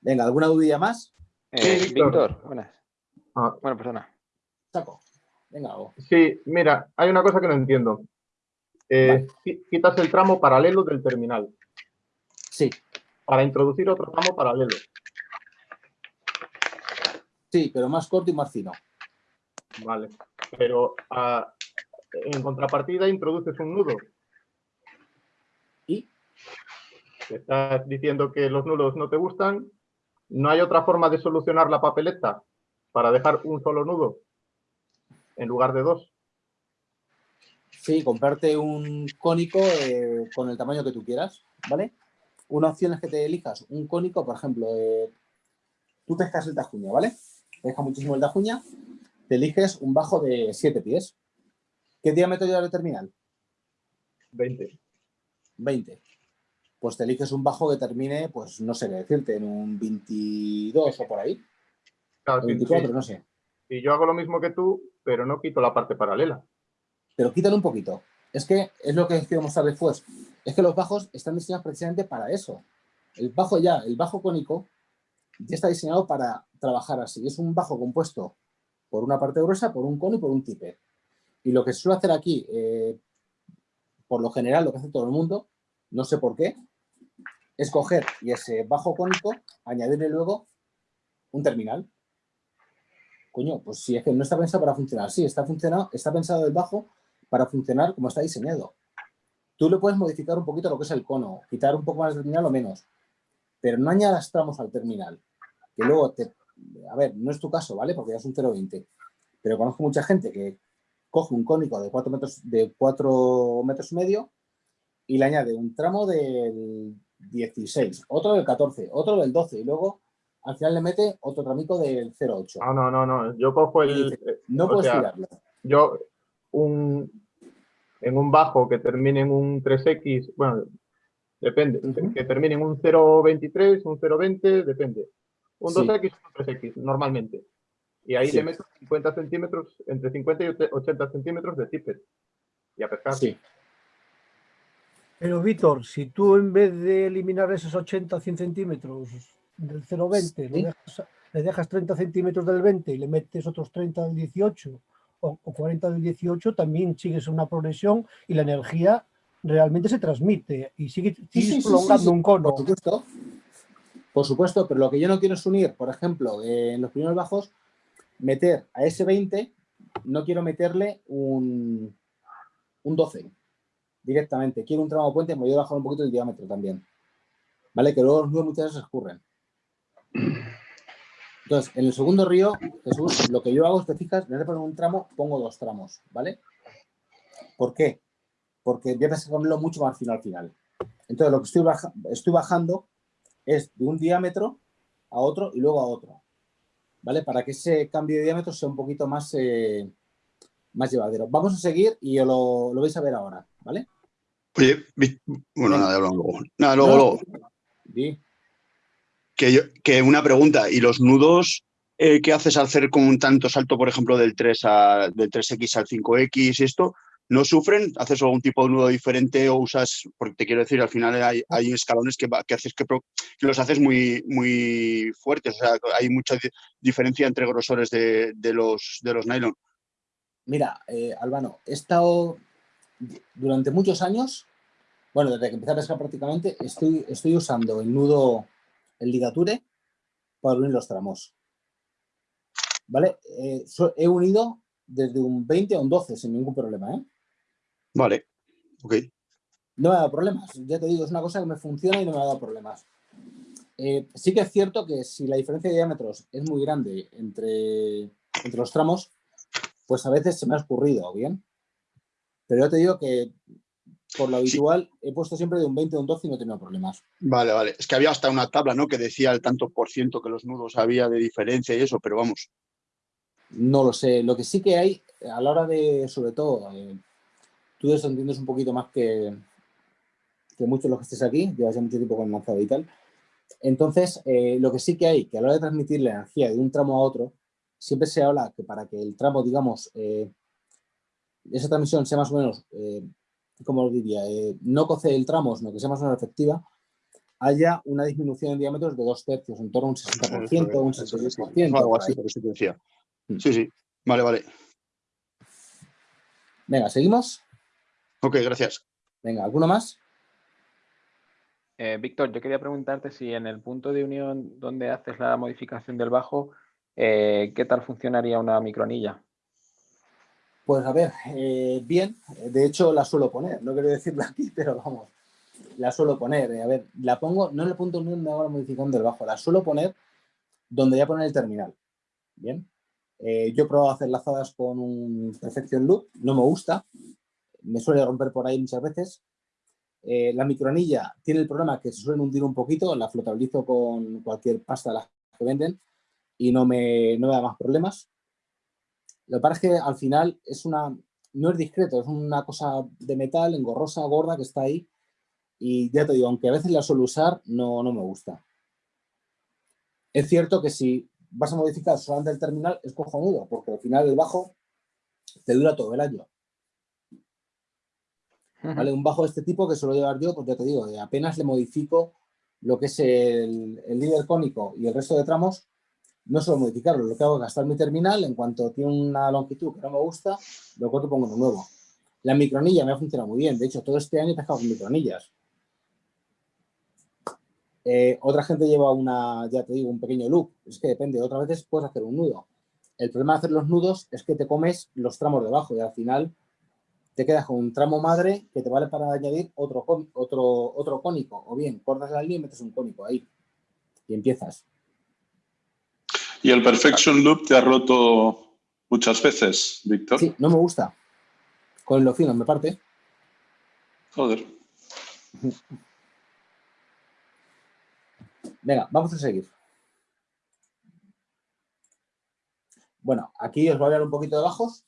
Venga, ¿alguna dudilla más? Eh, Víctor, buenas. Ah. Bueno, perdona. Saco. Sí, mira, hay una cosa que no entiendo. Eh, quitas el tramo paralelo del terminal. Sí. Para introducir otro tramo paralelo. Sí, pero más corto y más fino. Vale, pero ah, en contrapartida introduces un nudo. ¿Y? Estás diciendo que los nudos no te gustan. ¿No hay otra forma de solucionar la papeleta para dejar un solo nudo? en lugar de dos. Sí, comprarte un cónico eh, con el tamaño que tú quieras, ¿vale? Una opción es que te elijas un cónico, por ejemplo, eh, tú pescas el tajuña, ¿vale? Te muchísimo el tajuña, te eliges un bajo de 7 pies. ¿Qué diámetro lleva el terminal? 20. 20. Pues te eliges un bajo que termine, pues no sé qué decirte, en un 22 o por ahí. Claro, 24, no sé. Y yo hago lo mismo que tú, pero no quito la parte paralela. Pero quítalo un poquito. Es que es lo que quiero mostrar después. Es que los bajos están diseñados precisamente para eso. El bajo ya, el bajo cónico, ya está diseñado para trabajar así. Es un bajo compuesto por una parte gruesa, por un cono y por un tipe. Y lo que suelo hacer aquí, eh, por lo general, lo que hace todo el mundo, no sé por qué, es coger y ese bajo cónico, añadirle luego un terminal coño, pues si es que no está pensado para funcionar sí, está, funcionado, está pensado el bajo para funcionar como está diseñado. Tú le puedes modificar un poquito lo que es el cono, quitar un poco más del terminal o menos, pero no añadas tramos al terminal, que luego te... A ver, no es tu caso, ¿vale? Porque ya es un 0,20, pero conozco mucha gente que coge un cónico de 4 metros, de 4 metros y medio y le añade un tramo del, 16, otro del 14, otro del 12 y luego al final le mete otro tramico del 08. Ah, no, no, no, yo cojo el... no puedes tirarlo. Yo, un, en un bajo que termine en un 3X, bueno, depende, que termine en un 0.23, un 0.20, depende. Un 2X, un 3X, normalmente. Y ahí le meto 50 centímetros, entre 50 y 80 centímetros de tippet. Y a pescar. Sí. Pero Víctor, si tú en vez de eliminar esos 80 100 centímetros del 0,20, le, dejas, 30 centímetros del 20 y le metes otros 30 del 18 o, 40 del 18, también sigues una progresión y la energía realmente se transmite y sigue, sigues prolongando un cono. Por supuesto. Por supuesto, pero lo que yo no quiero es unir, por ejemplo, en los primeros bajos, meter a ese 20, no quiero meterle un, un 12 directamente. Quiero un tramo puente, me voy a bajar un poquito el diámetro también. ¿Vale? Que luego los nudos muchas veces escurren. Entonces, en el segundo río, Jesús, lo que yo hago, te fijas, en vez de poner un tramo, pongo dos tramos, ¿vale? ¿Por qué? Porque voy a ponerlo mucho más fino al final. Entonces, lo que estoy, estoy bajando es de un diámetro a otro y luego a otro. ¿Vale? Para que ese cambio de diámetro sea un poquito más, eh, más llevadero. Vamos a seguir y lo, lo vais a ver ahora, ¿vale? Oye, bueno, nada, luego. Nada, luego, Que, que, una pregunta, ¿y los nudos eh, que haces al hacer con un tanto salto, por ejemplo, del 3 a, del 3X al 5X y esto, no sufren? ¿Haces algún tipo de nudo diferente o usas, porque te quiero decir, al final hay, hay escalones que, que haces que, los haces muy, muy fuertes, o sea, hay mucha diferencia entre grosores de, de los, de los nylon. Mira, eh, Albano, he estado durante muchos años, bueno, desde que empecé a pescar prácticamente, estoy, estoy usando el nudo, el ligature, para unir los tramos. ¿Vale? Eh, he unido desde un 20 a un 12 sin ningún problema, ¿eh? Vale, ok. No me ha dado problemas, ya te digo, es una cosa que me funciona y no me ha dado problemas. Eh, sí que es cierto que si la diferencia de diámetros es muy grande entre, entre los tramos, pues a veces se me ha escurrido, ¿bien? Pero yo te digo que por lo habitual he puesto siempre de un 20 a un 12 y no he tenido problemas. Vale, vale. Es que había hasta una tabla, ¿no? Que decía el tanto por ciento que los nudos había de diferencia y eso, pero vamos. No lo sé. Lo que sí que hay, a la hora de, sobre todo, eh, tú eso entiendes un poquito más que, que muchos de los que estés aquí, llevas ya mucho tiempo con lanzado y tal. Entonces, eh, lo que sí que hay, que a la hora de transmitir la energía de un tramo a otro, siempre se habla que para que el tramo, digamos, eh, esa transmisión sea más o menos, eh, como lo diría, eh, no coce el tramo, sino que sea más o menos efectiva, haya una disminución en diámetros de dos tercios, en torno a un 60%, un 66%. Algo así, por eso te decía. Sí, sí. Vale, vale. Venga, ¿seguimos? Ok, gracias. Venga, ¿alguno más? Eh, Víctor, yo quería preguntarte si en el punto de unión donde haces la modificación del bajo, ¿qué tal funcionaría una microanilla? Pues a ver, eh, bien, de hecho la suelo poner, no quiero decirlo aquí, pero vamos, la suelo poner. Eh, a ver, la pongo, no en el punto donde hago la modificación del bajo, la suelo poner donde ya poner el terminal. Bien, eh, yo he probado a hacer lazadas con un Perfection Loop, no me gusta, me suele romper por ahí muchas veces. la microanilla tiene el problema que se suelen hundir un poquito, la flotabilizo con cualquier pasta de las que venden y no me, no me da más problemas. Lo que pasa es que al final es una, no es discreto, es una cosa de metal, engorrosa, gorda, que está ahí. Y ya te digo, aunque a veces la suelo usar, no, no me gusta. Es cierto que si vas a modificar solamente el terminal, es cojonudo, porque al final el bajo te dura todo el año. ¿Vale? Un bajo de este tipo que suelo llevar yo, pues ya te digo, apenas le modifico lo que es el, el líder cónico y el resto de tramos, no suelo modificarlo, lo que hago es gastar mi terminal, en cuanto tiene una longitud que no me gusta, lo corto y pongo uno nuevo. La microanilla me ha funcionado muy bien, de hecho todo este año he pescado con microanillas. Eh, otra gente lleva una, ya te digo, un pequeño loop, es que depende, otras veces puedes hacer un nudo. El problema de hacer los nudos es que te comes los tramos debajo y al final te quedas con un tramo madre que te vale para añadir otro, otro, otro cónico. O bien, cortas la línea y metes un cónico ahí y empiezas. ¿Y el Perfection Loop te ha roto muchas veces, Víctor? Sí, no me gusta. Con lo fino me parte. Joder. Venga, vamos a seguir. Bueno, aquí os voy a hablar un poquito de bajos.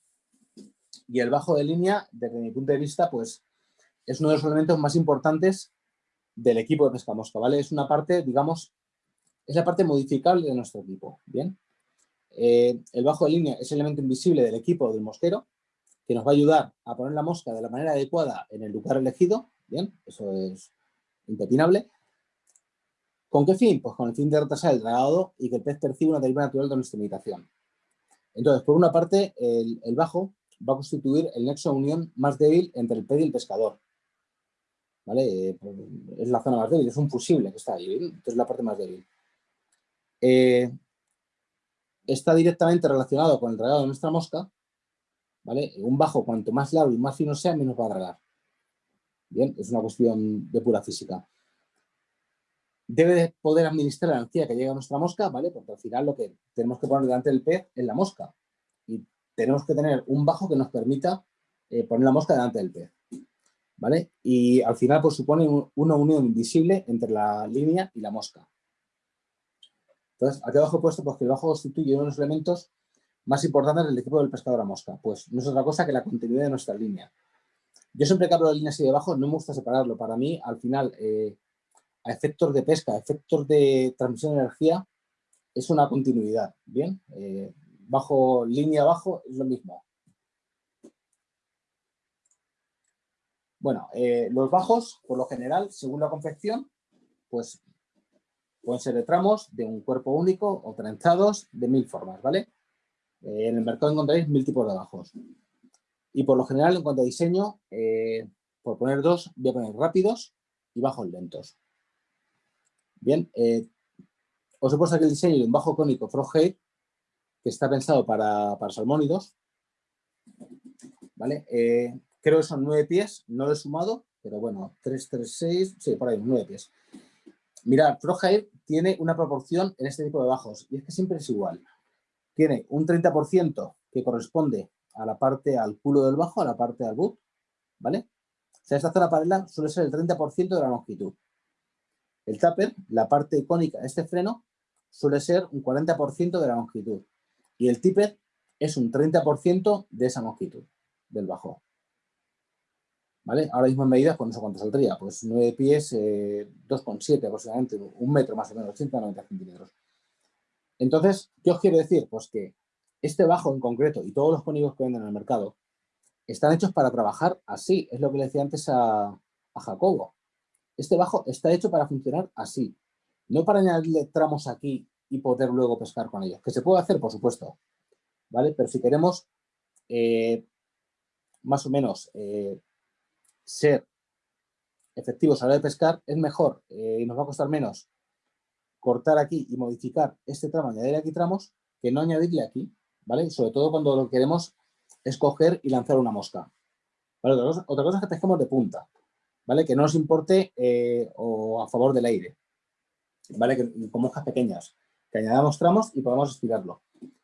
Y el bajo de línea, desde mi punto de vista, pues es uno de los elementos más importantes del equipo de pesca mosca, ¿vale? Es una parte, digamos, es la parte modificable de nuestro equipo, ¿bien? Eh, el bajo de línea es el elemento invisible del equipo del mosquero que nos va a ayudar a poner la mosca de la manera adecuada en el lugar elegido, ¿bien? Eso es impepinable. ¿Con qué fin? Pues con el fin de retrasar el dragado y que el pez perciba una deriva natural de nuestra imitación. Entonces, por una parte, el, bajo va a constituir el nexo de unión más débil entre el pez y el pescador. ¿Vale? Eh, es la zona más débil, es un fusible que está ahí, entonces es la parte más débil. Eh, está directamente relacionado con el dragado de nuestra mosca, ¿vale? Un bajo, cuanto más largo y más fino sea, menos va a dragar. Bien, es una cuestión de pura física. Debe poder administrar la energía que llega a nuestra mosca, ¿vale? Porque al final lo que tenemos que poner delante del pez es la mosca. Y tenemos que tener un bajo que nos permita eh, poner la mosca delante del pez. ¿Vale? Y al final pues supone una unión invisible entre la línea y la mosca. Entonces, aquí abajo he puesto pues, que el bajo constituye uno de los elementos más importantes del equipo del pescador a mosca. Pues no es otra cosa que la continuidad de nuestra línea. Yo siempre que hablo de líneas y de bajo no me gusta separarlo. Para mí, al final, eh, a efectos de pesca, a efectos de transmisión de energía, es una continuidad. Bien, eh, bajo, línea abajo es lo mismo. Bueno, eh, los bajos, por lo general, según la confección, pues pueden ser de tramos de un cuerpo único o trenzados de mil formas, ¿vale? Eh, en el mercado encontraréis mil tipos de bajos. Y por lo general, en cuanto a diseño, eh, por poner dos, voy a poner rápidos y bajos lentos. Bien, eh, os he puesto aquí el diseño de un bajo cónico Froghead, que está pensado para, para salmónidos. ¿Vale? creo que son nueve pies, no lo he sumado, pero bueno, 3, 3, 6, sí, por ahí, nueve pies. Mirad, Froghead tiene una proporción en este tipo de bajos, y es que siempre es igual tiene un 30% que corresponde a la parte, al culo del bajo, a la parte del boot, ¿vale? O sea, esta zona paralela suele ser el 30% de la longitud. El taper, la parte icónica de este freno, suele ser un 40% de la longitud. Y el tipper es un 30% de esa longitud del bajo. ¿Vale? Ahora mismo en medidas, pues no sé cuánto saldría, pues 9 pies, 2,7 eh, aproximadamente, un metro más o menos, 80-90 centímetros. Entonces, ¿qué os quiero decir? Pues que este bajo en concreto y todos los cónigos que venden en el mercado están hechos para trabajar así. Es lo que le decía antes a, Jacobo. Este bajo está hecho para funcionar así. No para añadirle tramos aquí y poder luego pescar con ellos. Que se puede hacer, por supuesto. ¿Vale? Pero si queremos eh, más o menos eh, ser efectivos a la hora de pescar, es mejor eh, y nos va a costar menos cortar aquí y modificar este tramo, añadir aquí tramos, que no añadirle aquí, ¿vale? Sobre todo cuando lo queremos escoger y lanzar una mosca. Otra, cosa, es que pesquemos de punta, ¿vale? Que no nos importe eh, o a favor del aire, ¿vale? Que, con moscas pequeñas, que añadamos tramos y podamos estirarlo.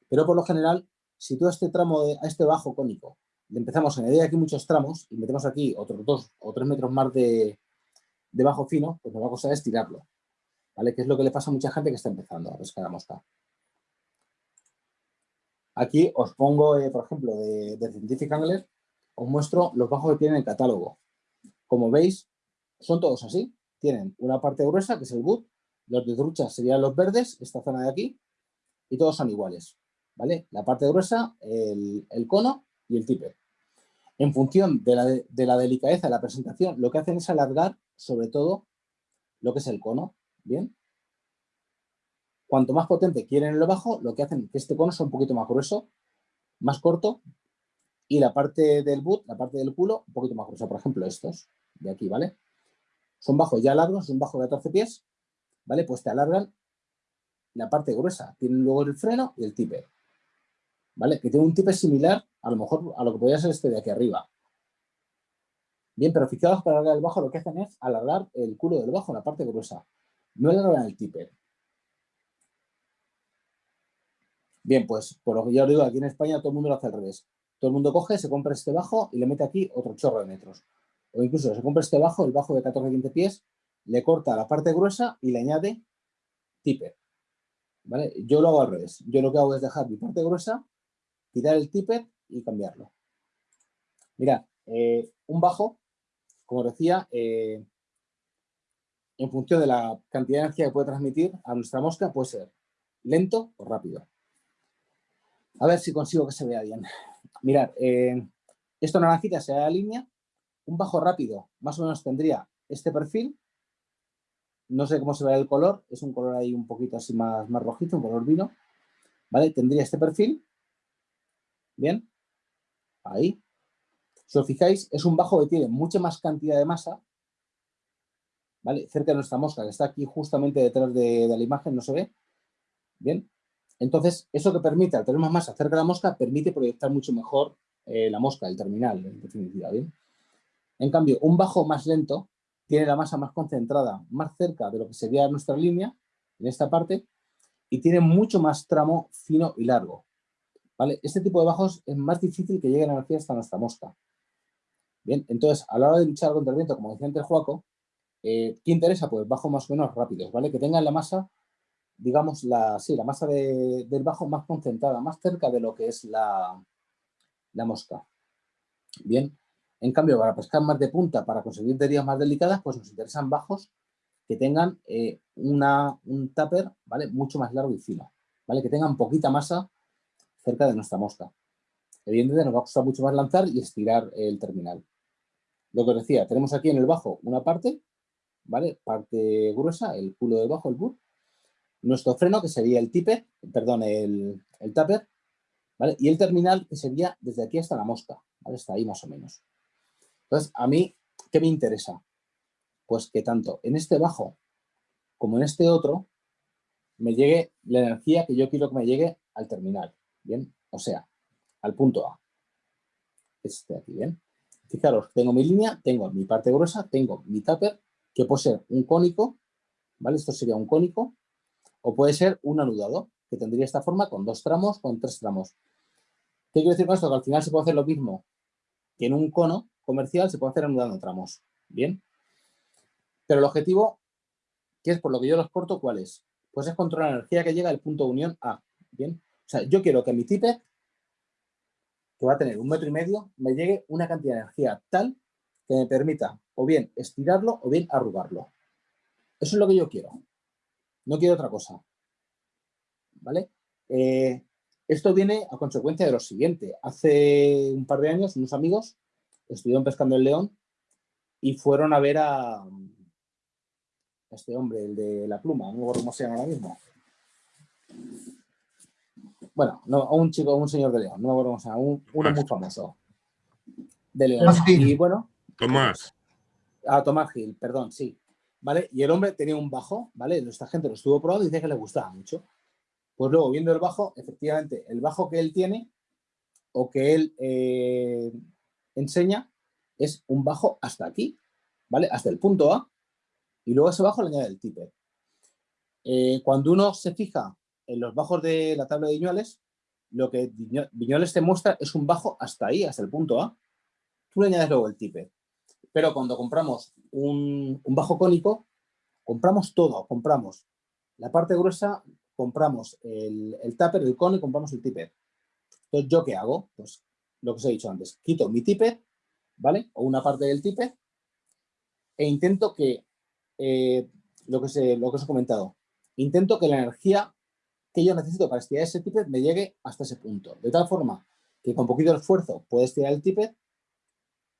Pero por lo general, si tú este tramo, a este bajo cónico, empezamos a añadir aquí muchos tramos y metemos aquí otros dos o tres metros más de, de bajo fino, pues nos va a costar estirarlo. ¿vale? Que es lo que le pasa a mucha gente que está empezando a pescar a mosca. Aquí os pongo, eh, por ejemplo, de, de, Scientific Angler, os muestro los bajos que tienen el catálogo. Como veis, son todos así. Tienen una parte gruesa, que es el boot, los de trucha serían los verdes, esta zona de aquí, y todos son iguales. ¿vale? La parte gruesa, el, cono y el tipper. En función de la, de la delicadeza de la presentación, lo que hacen es alargar, sobre todo, lo que es el cono. ¿Bien? Cuanto más potente quieren el bajo, lo que hacen es que este cono sea un poquito más grueso, más corto, y la parte del boot, la parte del culo, un poquito más gruesa. Por ejemplo, estos de aquí, ¿vale? Son bajos ya largos, son bajos de 14 pies, ¿vale? Pues te alargan la parte gruesa. Tienen luego el freno y el tipper, ¿vale? Que tiene un tipper similar, a lo mejor, a lo que podría ser este de aquí arriba. Bien, pero fijaos para alargar el bajo lo que hacen es alargar el culo del bajo, la parte gruesa. No alargan el tipper. Bien, pues por lo que ya os digo, aquí en España todo el mundo lo hace al revés. Todo el mundo coge, se compra este bajo y le mete aquí otro chorro de metros. O incluso se compra este bajo, el bajo de 14-15 pies, le corta la parte gruesa y le añade tipper. ¿Vale? Yo lo hago al revés. Yo lo que hago es dejar mi parte gruesa, quitar el tipper y cambiarlo. Mira, eh, un bajo, como decía, eh, en función de la cantidad de energía que puede transmitir a nuestra mosca, puede ser lento o rápido. A ver si consigo que se vea bien. Mirad, eh, esto naranjita se da la línea. Un bajo rápido más o menos tendría este perfil. No sé cómo se ve el color. Es un color ahí un poquito así más, más rojizo, un color vino. ¿Vale? Tendría este perfil. Bien. Ahí. Si os fijáis, es un bajo que tiene mucha más cantidad de masa. ¿Vale? Cerca de nuestra mosca, que está aquí justamente detrás de, la imagen, no se ve. Bien. Entonces, eso que permite, al tener más masa cerca de la mosca, permite proyectar mucho mejor eh, la mosca, el terminal, en definitiva. ¿bien? En cambio, un bajo más lento tiene la masa más concentrada, más cerca de lo que sería nuestra línea, en esta parte, y tiene mucho más tramo fino y largo. Este tipo de bajos es más difícil que llegue la energía hasta nuestra mosca. Bien, entonces, a la hora de luchar contra el viento, como decía antes Juaco, eh, ¿qué interesa? Pues bajos más o menos rápidos, ¿vale? Que tengan la masa digamos, la, sí, la masa del bajo más concentrada, más cerca de lo que es la, la mosca. Bien, en cambio, para pescar más de punta, para conseguir deridas más delicadas, pues nos interesan bajos que tengan eh, una, un tupper ¿vale? mucho más largo y fino, ¿vale? que tengan poquita masa cerca de nuestra mosca. Evidentemente nos va a costar mucho más lanzar y estirar el terminal. Lo que os decía, tenemos aquí en el bajo una parte, ¿vale? Parte gruesa, el culo del bajo, el bur, nuestro freno, que sería el tipper, perdón, el, el tupper, ¿vale? Y el terminal, que sería desde aquí hasta la mosca, ¿vale? Está ahí más o menos. Entonces, a mí, ¿qué me interesa? Pues que tanto en este bajo como en este otro me llegue la energía que yo quiero que me llegue al terminal, ¿bien? O sea, al punto A. Este aquí, ¿bien? Fijaros, tengo mi línea, tengo mi parte gruesa, tengo mi tupper, que puede ser un cónico, ¿vale? Esto sería un cónico, o puede ser un anudado, que tendría esta forma con dos tramos, con tres tramos. ¿Qué quiero decir con esto? Que al final se puede hacer lo mismo que en un cono comercial, se puede hacer anudando tramos. ¿Bien? Pero el objetivo, que es por lo que yo los corto, ¿cuál es? Pues es controlar la energía que llega al punto de unión A. ¿Bien? O sea, yo quiero que mi tipe, que va a tener un metro y medio, me llegue una cantidad de energía tal que me permita o bien estirarlo o bien arrugarlo. Eso es lo que yo quiero. No quiero otra cosa. ¿Vale? Eh, esto viene a consecuencia de lo siguiente. Hace un par de años unos amigos estuvieron pescando el león y fueron a ver a, este hombre, el de la pluma, no sé cómo se llama ahora mismo. Bueno, no, a un chico, un señor de León, no me acuerdo cómo se llama, uno muy famoso. De León. Y bueno. Tomás. A Tomás Gil, perdón, sí. ¿vale? Y el hombre tenía un bajo, ¿vale? Esta gente lo estuvo probando y dice que le gustaba mucho. Pues luego, viendo el bajo, efectivamente, el bajo que él tiene o que él eh, enseña es un bajo hasta aquí, ¿vale? Hasta el punto A, y luego ese bajo le añade el tipper. Eh, cuando uno se fija en los bajos de la tabla de Viñuales, lo que Viñuales te muestra es un bajo hasta ahí, hasta el punto A. Tú le añades luego el tipper. Pero cuando compramos un, bajo cónico, compramos todo, compramos la parte gruesa, compramos el, el tupper, el cono y compramos el tipper. Entonces, ¿yo qué hago? Pues lo que os he dicho antes, quito mi tipper, ¿vale? O una parte del tipper e intento que, eh, lo, que se, lo que os he comentado, intento que la energía que yo necesito para estirar ese tipper me llegue hasta ese punto. De tal forma que con poquito esfuerzo puedo estirar el tipper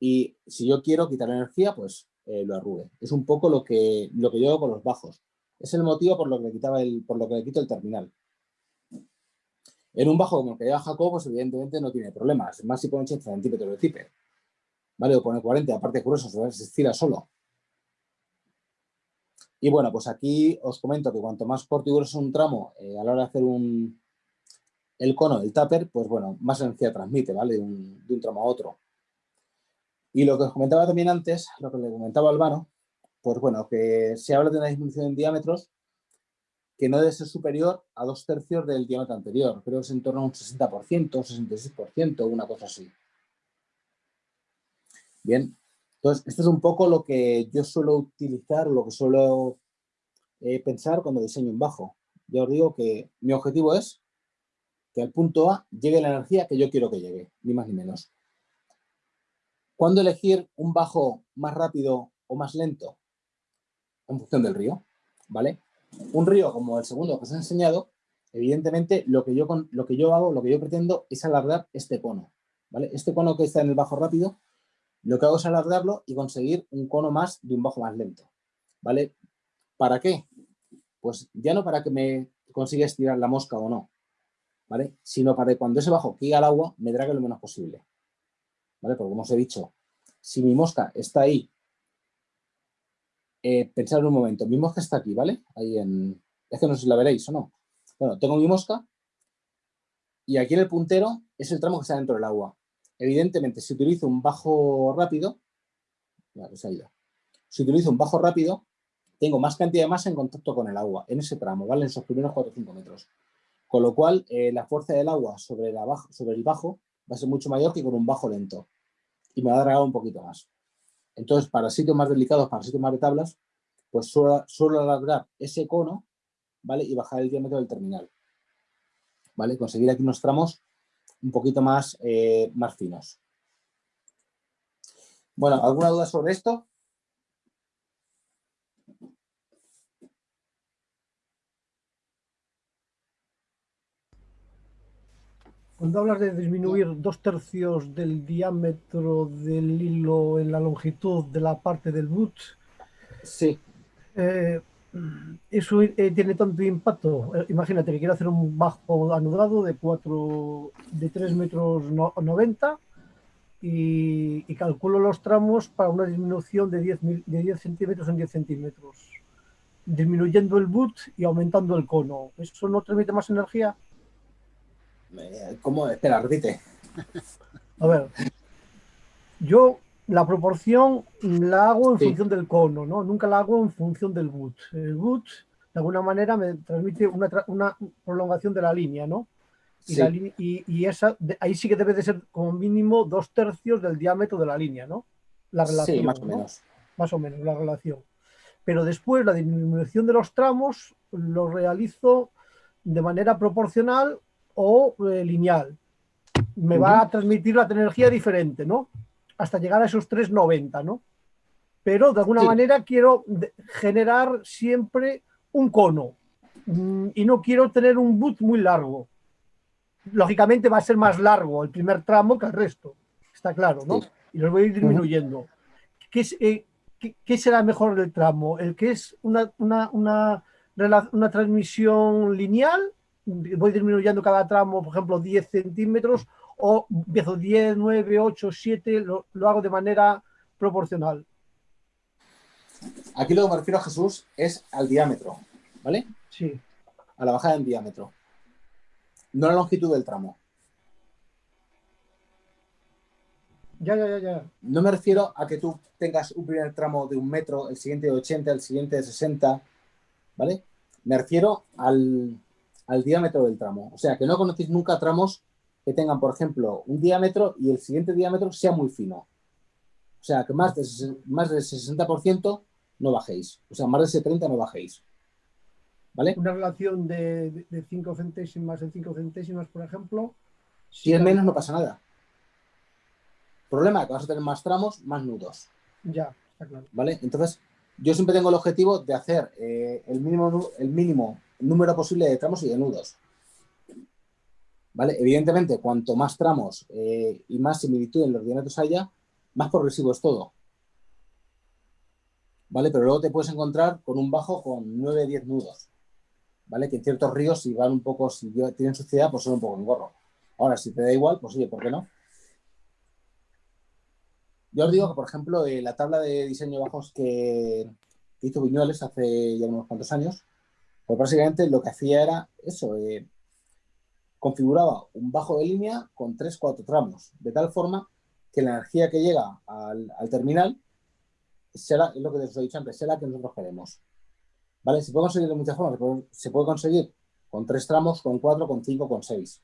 y si yo quiero quitar energía, pues eh, lo arrugue. Es un poco lo que, lo que yo hago con los bajos. Es el motivo por lo que le, quitaba el, por lo que le quito el terminal. En un bajo como el que lleva Jacob, pues evidentemente no tiene problemas. Más si pone 80 centímetros de zipper. ¿Vale? O pone 40, aparte grueso, se estira solo. Y bueno, pues aquí os comento que cuanto más corto y grueso un tramo eh, a la hora de hacer un, el cono del tupper, pues bueno, más energía transmite, ¿vale? De un, de un tramo a otro. Y lo que os comentaba también antes, lo que le comentaba Albano, pues bueno, que se habla de una disminución en diámetros que no debe ser superior a dos tercios del diámetro anterior. Creo que es en torno a un 60%, un 66%, una cosa así. Bien, entonces esto es un poco lo que yo suelo utilizar, lo que suelo eh, pensar cuando diseño un bajo. Ya os digo que mi objetivo es que al punto A llegue la energía que yo quiero que llegue, ni más ni menos. ¿Cuándo elegir un bajo más rápido o más lento? En función del río, ¿vale? Un río como el segundo que os he enseñado, evidentemente lo que yo, lo que yo hago, lo que yo pretendo es alargar este cono, ¿vale? Este cono que está en el bajo rápido, lo que hago es alargarlo y conseguir un cono más de un bajo más lento, ¿vale? ¿Para qué? Pues ya no para que me consiga estirar la mosca o no, ¿vale? Sino para que cuando ese bajo caiga al agua me drague lo menos posible, ¿vale? Porque como os he dicho, si mi mosca está ahí, eh, pensad un momento, mi mosca está aquí, ¿vale? Ahí en... Es que no sé si la veréis o no. Bueno, tengo mi mosca y aquí en el puntero es el tramo que está dentro del agua. Evidentemente, si utilizo un bajo rápido, si utilizo un bajo rápido, tengo más cantidad de masa en contacto con el agua, en ese tramo, ¿vale? En esos primeros 4 o 5 metros. Con lo cual, eh, la fuerza del agua sobre, la sobre el bajo va a ser mucho mayor que con un bajo lento. Y me va a dragar un poquito más. Entonces, para sitios más delicados, para sitios más de tablas, pues suelo, suelo alargar ese cono, ¿vale? Y bajar el diámetro del terminal. ¿Vale? Conseguir aquí unos tramos un poquito más, eh, más finos. Bueno, ¿alguna duda sobre esto? Cuando hablas de disminuir dos tercios del diámetro del hilo en la longitud de la parte del boot, sí. Eh, eso eh, tiene tanto impacto. Eh, imagínate que quiero hacer un bajo anudado de 4, de 3 metros 90 y, y, calculo los tramos para una disminución de 10, de 10 centímetros en 10 centímetros, disminuyendo el boot y aumentando el cono. ¿Eso no transmite más energía? ¿Cómo? Espera, repite. A ver, yo la proporción la hago en función del cono, ¿no? Nunca la hago en función del boot. El boot, de alguna manera, me transmite una, una prolongación de la línea, ¿no? Y, la y, y esa, ahí sí que debe de ser como mínimo dos tercios del diámetro de la línea, ¿no? La relación. Sí, más o menos. Más o menos, la relación. Pero después la disminución de los tramos lo realizo de manera proporcional o eh, lineal. Me va a transmitir la energía diferente, ¿no? Hasta llegar a esos 390, ¿no? Pero de alguna manera quiero generar siempre un cono mm, y no quiero tener un boot muy largo. Lógicamente va a ser más largo el primer tramo que el resto, está claro, ¿no? Y los voy a ir disminuyendo. ¿Qué, eh, ¿qué, será mejor el tramo? ¿El que es una, una, una, una transmisión lineal voy disminuyendo cada tramo, por ejemplo, 10 centímetros, o empiezo 10, 9, 8, 7, lo, hago de manera proporcional. Aquí lo que me refiero a Jesús es al diámetro, ¿vale? Sí. A la bajada en diámetro. No a la longitud del tramo. Ya, ya, ya, ya. No me refiero a que tú tengas un primer tramo de un metro, el siguiente de 80, el siguiente de 60, ¿vale? Me refiero al, al diámetro del tramo. O sea, que no conocéis nunca tramos que tengan, por ejemplo, un diámetro y el siguiente diámetro sea muy fino. O sea, que más, de, más del 60% no bajéis. O sea, más de ese 30 no bajéis. ¿Vale? Una relación de, 5 centésimas en 5 centésimas, por ejemplo. Si es menos, no pasa nada. Problema que vas a tener más tramos, más nudos. Ya, está claro. ¿Vale? Entonces, yo siempre tengo el objetivo de hacer eh, el, mínimo, el mínimo número posible de tramos y de nudos. ¿Vale? Evidentemente, cuanto más tramos eh, y más similitud en los diámetros haya, más progresivo es todo. ¿Vale? Pero luego te puedes encontrar con un bajo con 9, 10 nudos. ¿Vale? Que en ciertos ríos, si van un poco, si tienen suciedad, pues son un poco en gorro. Ahora, si te da igual, pues oye, ¿por qué no? Yo os digo que, por ejemplo, eh, la tabla de diseño de bajos que hizo Viñuales hace ya unos cuantos años, pues básicamente lo que hacía era eso, eh, configuraba un bajo de línea con 3-4 tramos, de tal forma que la energía que llega al, terminal será, es lo que os he dicho antes, será que nosotros queremos. ¿Vale? Se puede conseguir de muchas formas, se puede, conseguir con 3 tramos, con 4, con 5, con 6.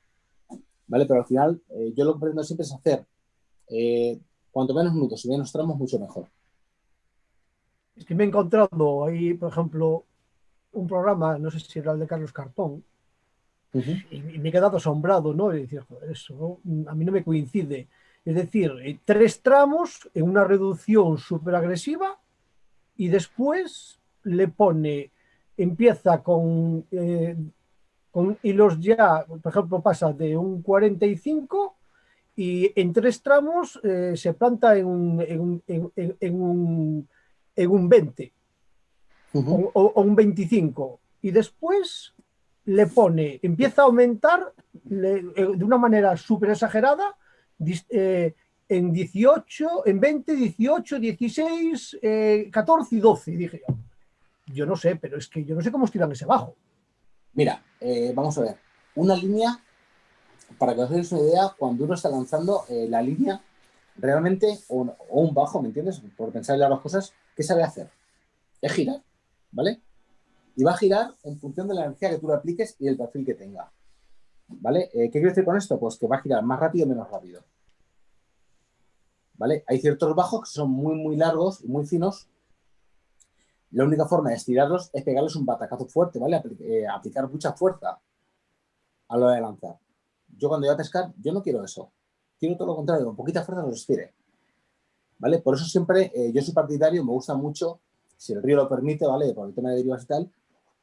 ¿Vale? Pero al final, eh, yo lo que pretendo siempre es hacer eh, cuanto menos minutos y menos tramos, mucho mejor. Es que me he encontrado ahí, por ejemplo, un programa, no sé si era el de Carlos Cartón, y, me he quedado asombrado, ¿no? Y decir, joder, eso a mí no me coincide. Es decir, eh, tres tramos en una reducción súper agresiva y después le pone, empieza con, eh, con hilos ya, por ejemplo, pasa de un 45 y en tres tramos eh, se planta en un, en un, en, un, en un 20 o, un 25 y después le pone, empieza a aumentar de una manera súper exagerada eh, en 18, en 20, 18, 16, 14 y 12. dije, yo no sé, pero es que yo no sé cómo estiran ese bajo. Mira, eh, vamos a ver. Una línea, para que os deis una idea, cuando uno está lanzando eh, la línea, realmente, o, un bajo, ¿me entiendes? Por pensar en las cosas, ¿qué sabe hacer? Es girar, ¿vale? Y va a girar en función de la energía que tú le apliques y el perfil que tenga. ¿Vale? ¿Qué quiero decir con esto? Pues que va a girar más rápido o menos rápido. ¿vale? Hay ciertos bajos que son muy, muy largos y muy finos. La única forma de estirarlos es pegarles un batacazo fuerte, ¿vale? Eh, aplicar mucha fuerza a lo de lanzar. Yo cuando voy a pescar, yo no quiero eso. Quiero todo lo contrario, con poquita fuerza los estire. ¿Vale? Por eso siempre eh, yo soy partidario, me gusta mucho, si el río lo permite, ¿vale? Por el tema de derivas y tal,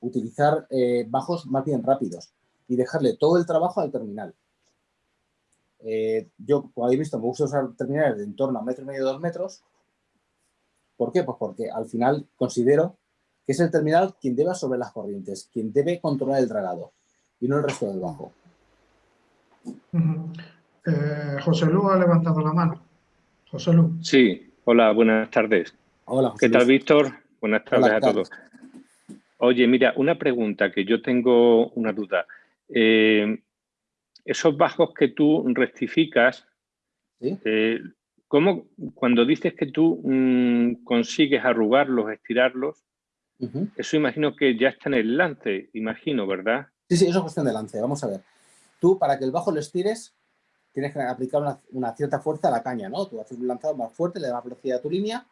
utilizar eh, bajos más bien rápidos y dejarle todo el trabajo al terminal. Eh, yo, como habéis visto, me gusta usar terminales de en torno a un metro y medio, dos metros. ¿Por qué? Pues porque al final considero que es el terminal quien debe sobre las corrientes, quien debe controlar el dragado y no el resto del bajo. Eh, José Lu ha levantado la mano. José Lu. Sí, hola, buenas tardes. Hola, ¿Qué tal, Víctor? Buenas tardes a todos. Oye, mira, una pregunta que yo tengo una duda. Eh, esos bajos que tú rectificas, eh, ¿cómo, cuando dices que tú mm, consigues arrugarlos, estirarlos, eso imagino que ya está en el lance, imagino, ¿verdad? Sí, sí, eso es cuestión de lance. Vamos a ver. Tú, para que el bajo lo estires, tienes que aplicar una, cierta fuerza a la caña, ¿no? Tú haces un lanzado más fuerte, le das más velocidad a tu línea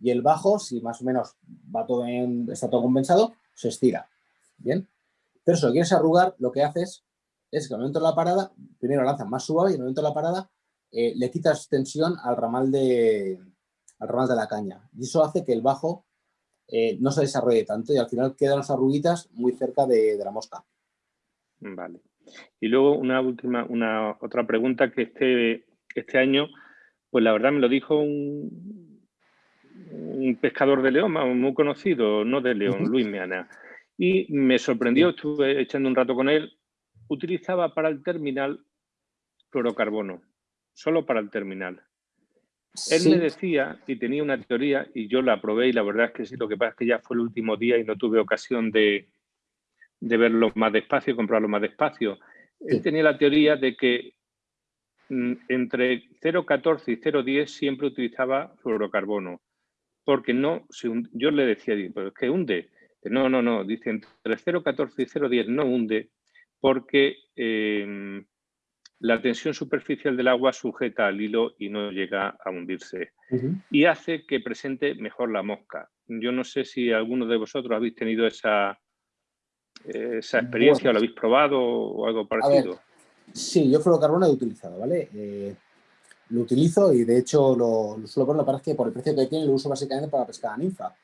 y el bajo, si más o menos va todo en, está todo compensado, se estira. ¿Bien? Pero si lo quieres arrugar, lo que haces es que al momento de la parada, primero lanzas más suave y al momento de la parada eh, le quitas tensión al ramal, de, al ramal de la caña. Y eso hace que el bajo eh, no se desarrolle tanto y al final quedan las arruguitas muy cerca de, la mosca. Vale. Y luego una última, una otra pregunta que este, este año, pues la verdad me lo dijo un, un pescador de León, muy conocido, no de León, Luis Meana. Y me sorprendió, estuve echando un rato con él utilizaba para el terminal fluorocarbono, solo para el terminal. Él me decía, y tenía una teoría, y yo la probé, y la verdad es que sí, lo que pasa es que ya fue el último día y no tuve ocasión de, verlo más despacio, comprarlo más despacio. Él tenía la teoría de que mm, entre 0,14 y 0,10 siempre utilizaba fluorocarbono, porque no, yo le decía, pero es que hunde. No, no, no, dice entre 0,14 y 0,10 no hunde, porque em, la tensión superficial del agua sujeta al hilo y no llega a hundirse. Y hace que presente mejor la mosca. Yo no sé si alguno de vosotros habéis tenido esa, esa experiencia o lo habéis probado o algo parecido. sí, yo fluorocarbono he utilizado, ¿vale? Eh, lo utilizo y de hecho lo, suelo poner, para que por el precio que tiene lo uso básicamente para pescar a ninfa.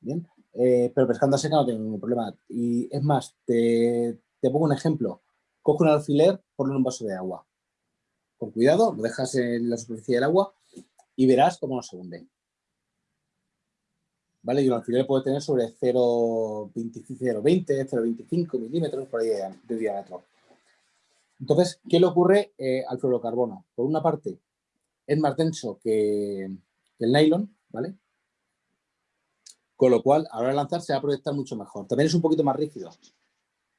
Bien, eh, pero pescando a seca no tengo ningún problema. Y es más, te, te pongo un ejemplo. Coge un alfiler, ponlo en un vaso de agua. Con cuidado, lo dejas en la superficie del agua y verás cómo no se hunde. ¿Vale? Y un alfiler puede tener sobre 0,20, 0,25 milímetros por ahí de, diámetro. Entonces, ¿qué le ocurre eh, al fluorocarbono? Por una parte, es más denso que, el nylon, ¿vale? Con lo cual, a la hora de lanzar se va a proyectar mucho mejor. También es un poquito más rígido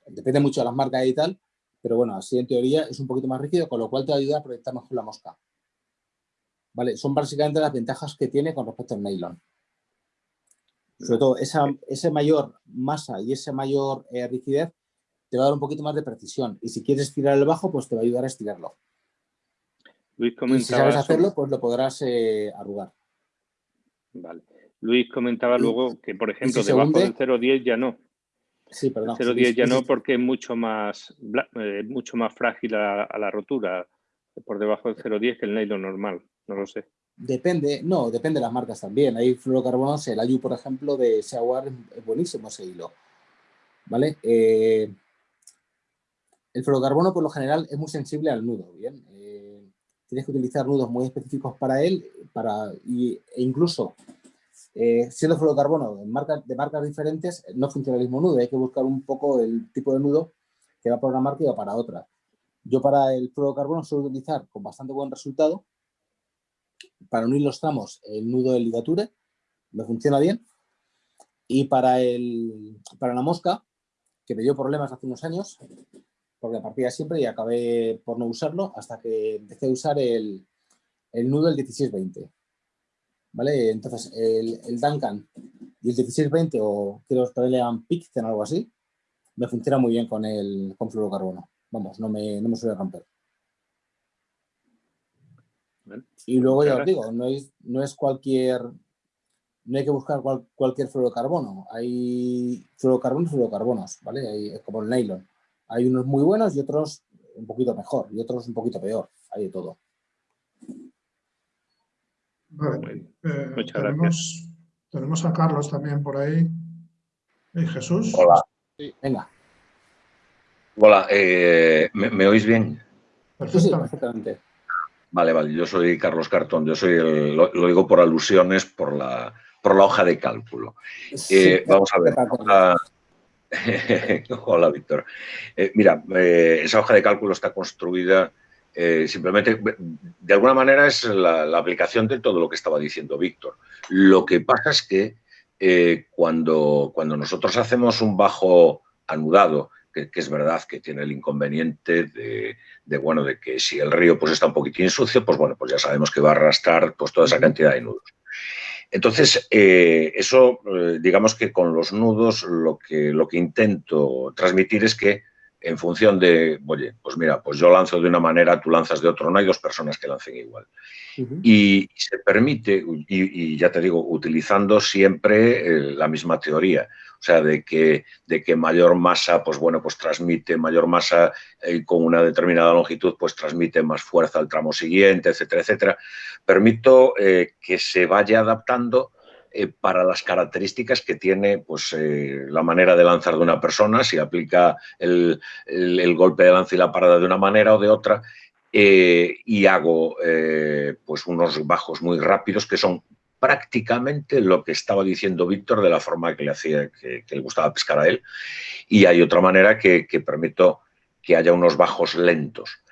depende mucho de las marcas y tal, pero bueno, así en teoría es un poquito más rígido, con lo cual te ayuda a proyectar mejor la mosca. ¿Vale? Son básicamente las ventajas que tiene con respecto al nylon. Sobre todo, esa, mayor masa y esa mayor eh, rigidez te va a dar un poquito más de precisión. Y si quieres estirar el bajo, pues te va a ayudar a estirarlo. Luis y si sabes hacerlo, pues lo podrás eh, arrugar. Vale. Luis comentaba luego que, por ejemplo, debajo del 0,10 ya no. Sí, perdón. 0,10 ya no porque es mucho más, eh, mucho más frágil a, la rotura por debajo del 0,10 que el nylon normal, no lo sé. Depende, no, depende de las marcas también. Hay fluorocarbonos, el Ayu, por ejemplo, de Shawar es buenísimo ese hilo. ¿Vale? Eh, el fluorocarbono, por lo general, es muy sensible al nudo, ¿bien? Eh, tienes que utilizar nudos muy específicos para él para, e incluso eh, siendo fluorocarbono de marcas diferentes, no funciona el mismo nudo. Hay que buscar un poco el tipo de nudo que va para una marca y va para otra. Yo para el fluorocarbono suelo utilizar con bastante buen resultado. Para unir los tramos, el nudo de ligature me funciona bien. Y para, el, para la mosca, que me dio problemas hace unos años, porque partía siempre y acabé por no usarlo hasta que empecé a usar el, el nudo del 1620. ¿Vale? Entonces, el, el Duncan y el 1620 o quiero que le llaman Pixten o algo así, me funciona muy bien con el con fluorocarbono. Vamos, no me, no me suele romper. Y luego ya os digo, no es, no es cualquier, no hay que buscar cualquier fluorocarbono. Hay fluorocarbonos y fluorocarbonos, ¿vale? Hay, como el nylon. Hay unos muy buenos y otros un poquito mejor y otros un poquito peor. Hay de todo. Eh, muchas gracias. Tenemos a Carlos también por ahí. ¿Y Jesús? Hola. venga. Hola, eh, ¿me, oís bien? Perfectamente. Vale, vale, yo soy Carlos Cartón, yo soy el, lo, digo por alusiones por la, por la hoja de cálculo. Eh, vamos a ver. Hola, Víctor. mira, esa hoja de cálculo está construida eh, simplemente, de alguna manera es la, aplicación de todo lo que estaba diciendo Víctor. Lo que pasa es que eh, cuando, cuando nosotros hacemos un bajo anudado, que, es verdad que tiene el inconveniente de, bueno, de que si el río pues, está un poquitín sucio, pues bueno, pues ya sabemos que va a arrastrar pues, toda esa cantidad de nudos. Entonces, eh, eso, digamos que con los nudos lo que, lo que intento transmitir es que en función de, oye, pues mira, pues yo lanzo de una manera, tú lanzas de otro, no hay dos personas que lancen igual. y, se permite, y, ya te digo, utilizando siempre eh, la misma teoría, o sea, de que, de que mayor masa, pues bueno, pues transmite mayor masa eh, con una determinada longitud, pues transmite más fuerza al tramo siguiente, etcétera, etcétera. Permito eh, que se vaya adaptando eh, para las características que tiene pues, eh, la manera de lanzar de una persona, si aplica el, golpe de lanza y la parada de una manera o de otra, eh, y hago pues unos bajos muy rápidos que son prácticamente lo que estaba diciendo Víctor de la forma que le hacía, que, le gustaba pescar a él, y hay otra manera que, que permito que haya unos bajos lentos.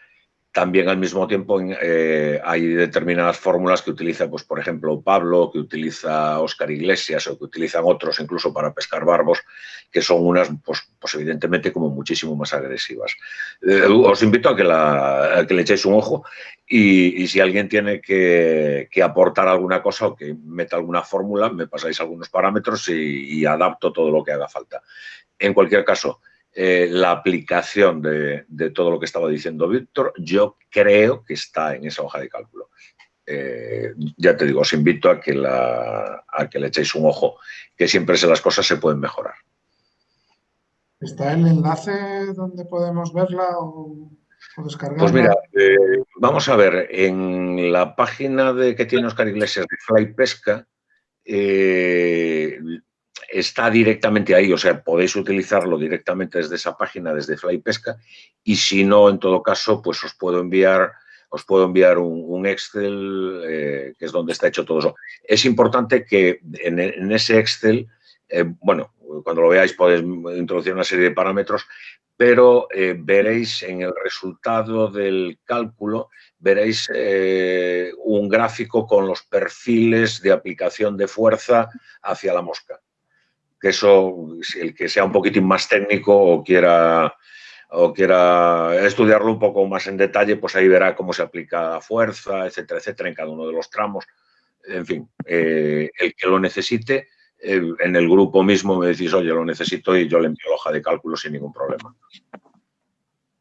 También al mismo tiempo eh, hay determinadas fórmulas que utiliza, pues, por ejemplo, Pablo, que utiliza Oscar Iglesias o que utilizan otros incluso para pescar barbos, que son unas, pues, pues evidentemente, como muchísimo más agresivas. Eh, os invito a que, la, que le echéis un ojo y, si alguien tiene que, aportar alguna cosa o que meta alguna fórmula, me pasáis algunos parámetros y adapto todo lo que haga falta. En cualquier caso, eh, la aplicación de, todo lo que estaba diciendo Víctor, yo creo que está en esa hoja de cálculo. Eh, ya te digo, os invito a que, la, a que le echéis un ojo, que siempre las cosas se pueden mejorar. ¿Está el enlace donde podemos verla o, descargarla? Pues mira, eh, vamos a ver, en la página de que tiene Oscar Iglesias de Fly Pesca, está directamente ahí, o sea, podéis utilizarlo directamente desde esa página, desde Fly Pesca, y si no, en todo caso, pues os puedo enviar, os puedo enviar un, Excel, eh, que es donde está hecho todo eso. Es importante que en, ese Excel, eh, bueno, cuando lo veáis podéis introducir una serie de parámetros, pero eh, veréis en el resultado del cálculo, veréis un gráfico con los perfiles de aplicación de fuerza hacia la mosca que eso, el que sea un poquitín más técnico o quiera, o quiera estudiarlo un poco más en detalle, pues ahí verá cómo se aplica la fuerza, etcétera, etcétera, en cada uno de los tramos. En fin, eh, el que lo necesite, eh, en el grupo mismo me decís, oye, lo necesito y yo le envío la hoja de cálculo sin ningún problema.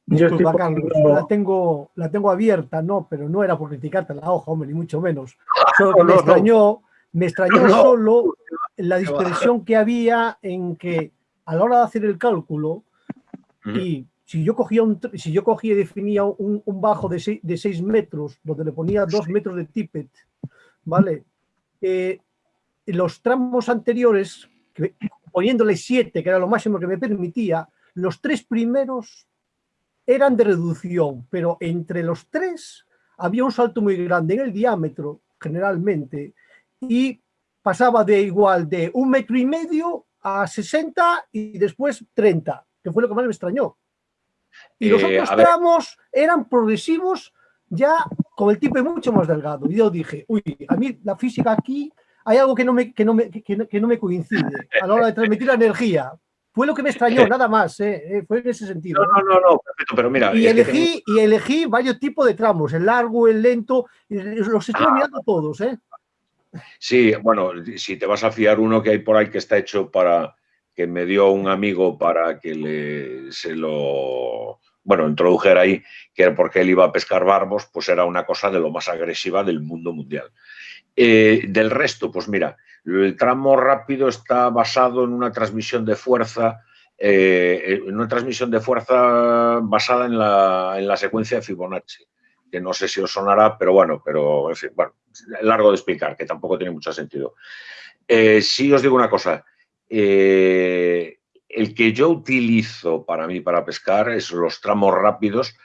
Disculpa, Carlos, la tengo, la tengo abierta, no, pero no era por criticarte la hoja, hombre, ni mucho menos. Solo que me extrañó, me extrañó solo la dispersión que había en que a la hora de hacer el cálculo, y si yo cogía, un, si yo cogía y definía un, bajo de 6 metros, donde le ponía 2 metros de tippet, ¿vale? Eh, los tramos anteriores, poniéndole 7, que era lo máximo que me permitía, los tres primeros eran de reducción, pero entre los tres había un salto muy grande en el diámetro, generalmente, y pasaba de igual de un metro y medio a 60 y después 30, que fue lo que más me extrañó. Y los eh, otros tramos eran progresivos ya con el tipo mucho más delgado. Y yo dije, uy, a mí la física aquí hay algo que no me, que no me, que no me coincide a la hora de transmitir la energía. Fue lo que me extrañó, nada más, ¿eh? Eh, fue en ese sentido. No, no, no, perfecto, pero mira. Y elegí, y elegí varios tipos de tramos, el largo, el lento, los estoy ah. mirando todos, ¿eh? Sí, bueno, si te vas a fiar uno que hay por ahí que está hecho para, que me dio un amigo para que le, se lo, bueno, introdujera ahí, que era porque él iba a pescar barbos, pues era una cosa de lo más agresiva del mundo mundial. Eh, del resto, pues mira, el tramo rápido está basado en una transmisión de fuerza, eh, en una transmisión de fuerza basada en la, secuencia de Fibonacci, que no sé si os sonará, pero bueno, pero en fin, bueno, largo de explicar, que tampoco tiene mucho sentido. Eh, sí os digo una cosa, eh, el que yo utilizo para mí para pescar es los tramos rápidos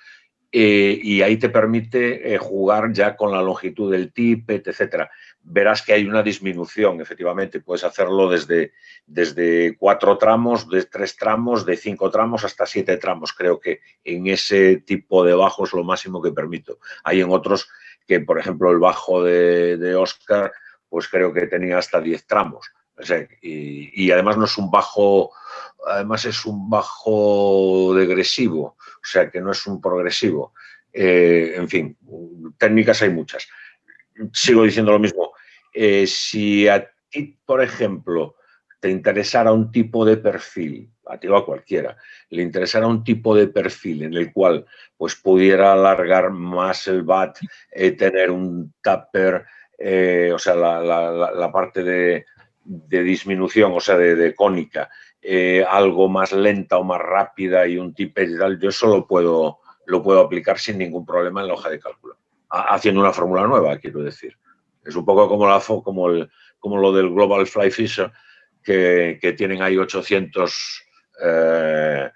eh, y ahí te permite eh, jugar ya con la longitud del tippet, etcétera. Verás que hay una disminución, efectivamente. Puedes hacerlo desde, desde cuatro tramos, de tres tramos, de cinco tramos hasta siete tramos. Creo que en ese tipo de bajo es lo máximo que permito. Hay en otros que, por ejemplo, el bajo de, Oscar, pues creo que tenía hasta diez tramos. y, y además no es un bajo además es un bajo degresivo, o sea que no es un progresivo. Eh, en fin, técnicas hay muchas. Sigo diciendo lo mismo. Eh, si a ti, por ejemplo, te interesara un tipo de perfil, a ti o a cualquiera, le interesara un tipo de perfil en el cual pues pudiera alargar más el bat, eh, tener un tapper, o sea, la, parte de, disminución, o sea, de cónica, eh, algo más lenta o más rápida y un tipo y tal, yo eso lo puedo, lo puedo aplicar sin ningún problema en la hoja de cálculo, haciendo una fórmula nueva, quiero decir. Es un poco como, la, como, el, como lo del Global Fly Fisher, que, que tienen ahí 800 eh,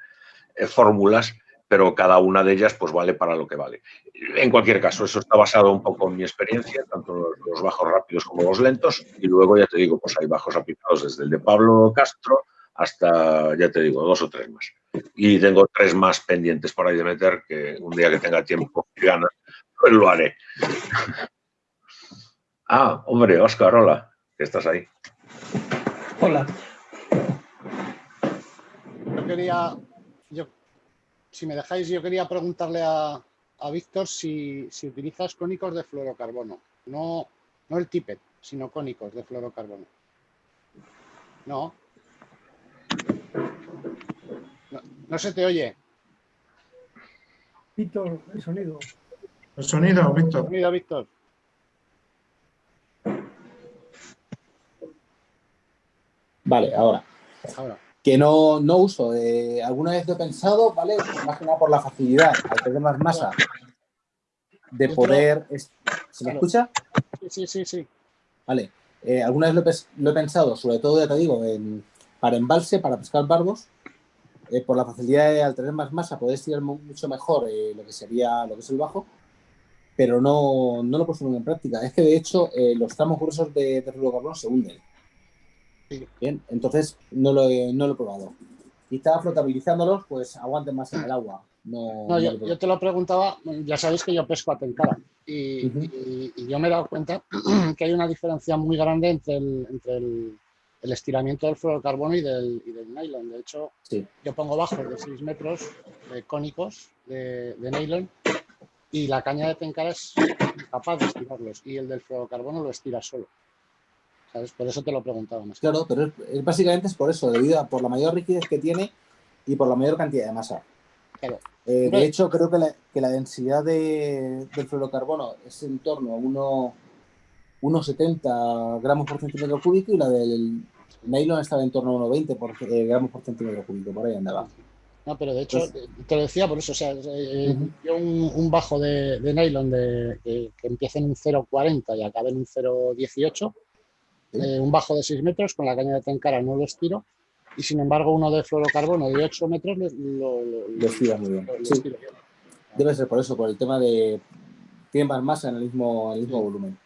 fórmulas, pero cada una de ellas pues vale para lo que vale. En cualquier caso, eso está basado un poco en mi experiencia, tanto los bajos rápidos como los lentos, y luego ya te digo, pues hay bajos aplicados desde el de Pablo Castro, hasta, ya te digo, dos o tres más. Y tengo tres más pendientes por ahí de meter, que un día que tenga tiempo y ganas, pues lo haré. Ah, hombre, Oscar, hola, que estás ahí. Hola. Yo quería, yo, si me dejáis, yo quería preguntarle a, a Víctor si, si, utilizas cónicos de fluorocarbono. No, no el tippet, sino cónicos de fluorocarbono. No. No, se te oye. Víctor, el sonido. El sonido, Víctor. El sonido, Víctor. Vale, ahora. Que no, no uso. Eh, alguna vez lo he pensado, ¿vale? Más que nada por la facilidad, al tener más masa, de poder... ¿Se me escucha? Sí, sí, sí. Vale. Eh, alguna vez lo he, pensado, sobre todo, ya te digo, en, para embalse, para pescar barbos, eh, por la facilidad de al tener más masa poder estirar mucho mejor eh, lo que sería lo que es el bajo, pero no, no lo puedo en práctica. Es que de hecho los tramos gruesos de, de fluorocarbono se hunden. Bien, entonces no lo, he, no lo he probado. Quizá flotabilizándolos, pues aguanten más en el agua. No, yo, te lo preguntaba, ya sabéis que yo pesco a tenkara y, y, yo me he dado cuenta que hay una diferencia muy grande entre el, entre el, el estiramiento del fluorocarbono y del, y del nylon. De hecho, yo pongo bajos de 6 metros de cónicos de, nylon y la caña de Tenkara es capaz de estirarlos y el del fluorocarbono lo estira solo. ¿Sabes? Por eso te lo preguntaba más. Claro, pero es, básicamente es por eso, debido a por la mayor rigidez que tiene y por la mayor cantidad de masa. Claro. Eh, de hecho, creo que la, que la densidad de, del fluorocarbono es en torno a 1,70 gramos por centímetro cúbico y la del Nylon estaba en torno a 1,20 por, eh, gramos por centímetro cúbico, por ahí andaba. No, pero de hecho, pues te lo decía por eso, o sea, eh, yo un, bajo de, nylon de, que, empiece en un 0,40 y acabe en un 0,18, eh, un bajo de 6 metros con la caña de tencara no lo estiro, y sin embargo uno de fluorocarbono de 8 metros lo, lo, estira muy bien. Debe ser por eso, por el tema de... Tiene más masa en el mismo, el mismo volumen.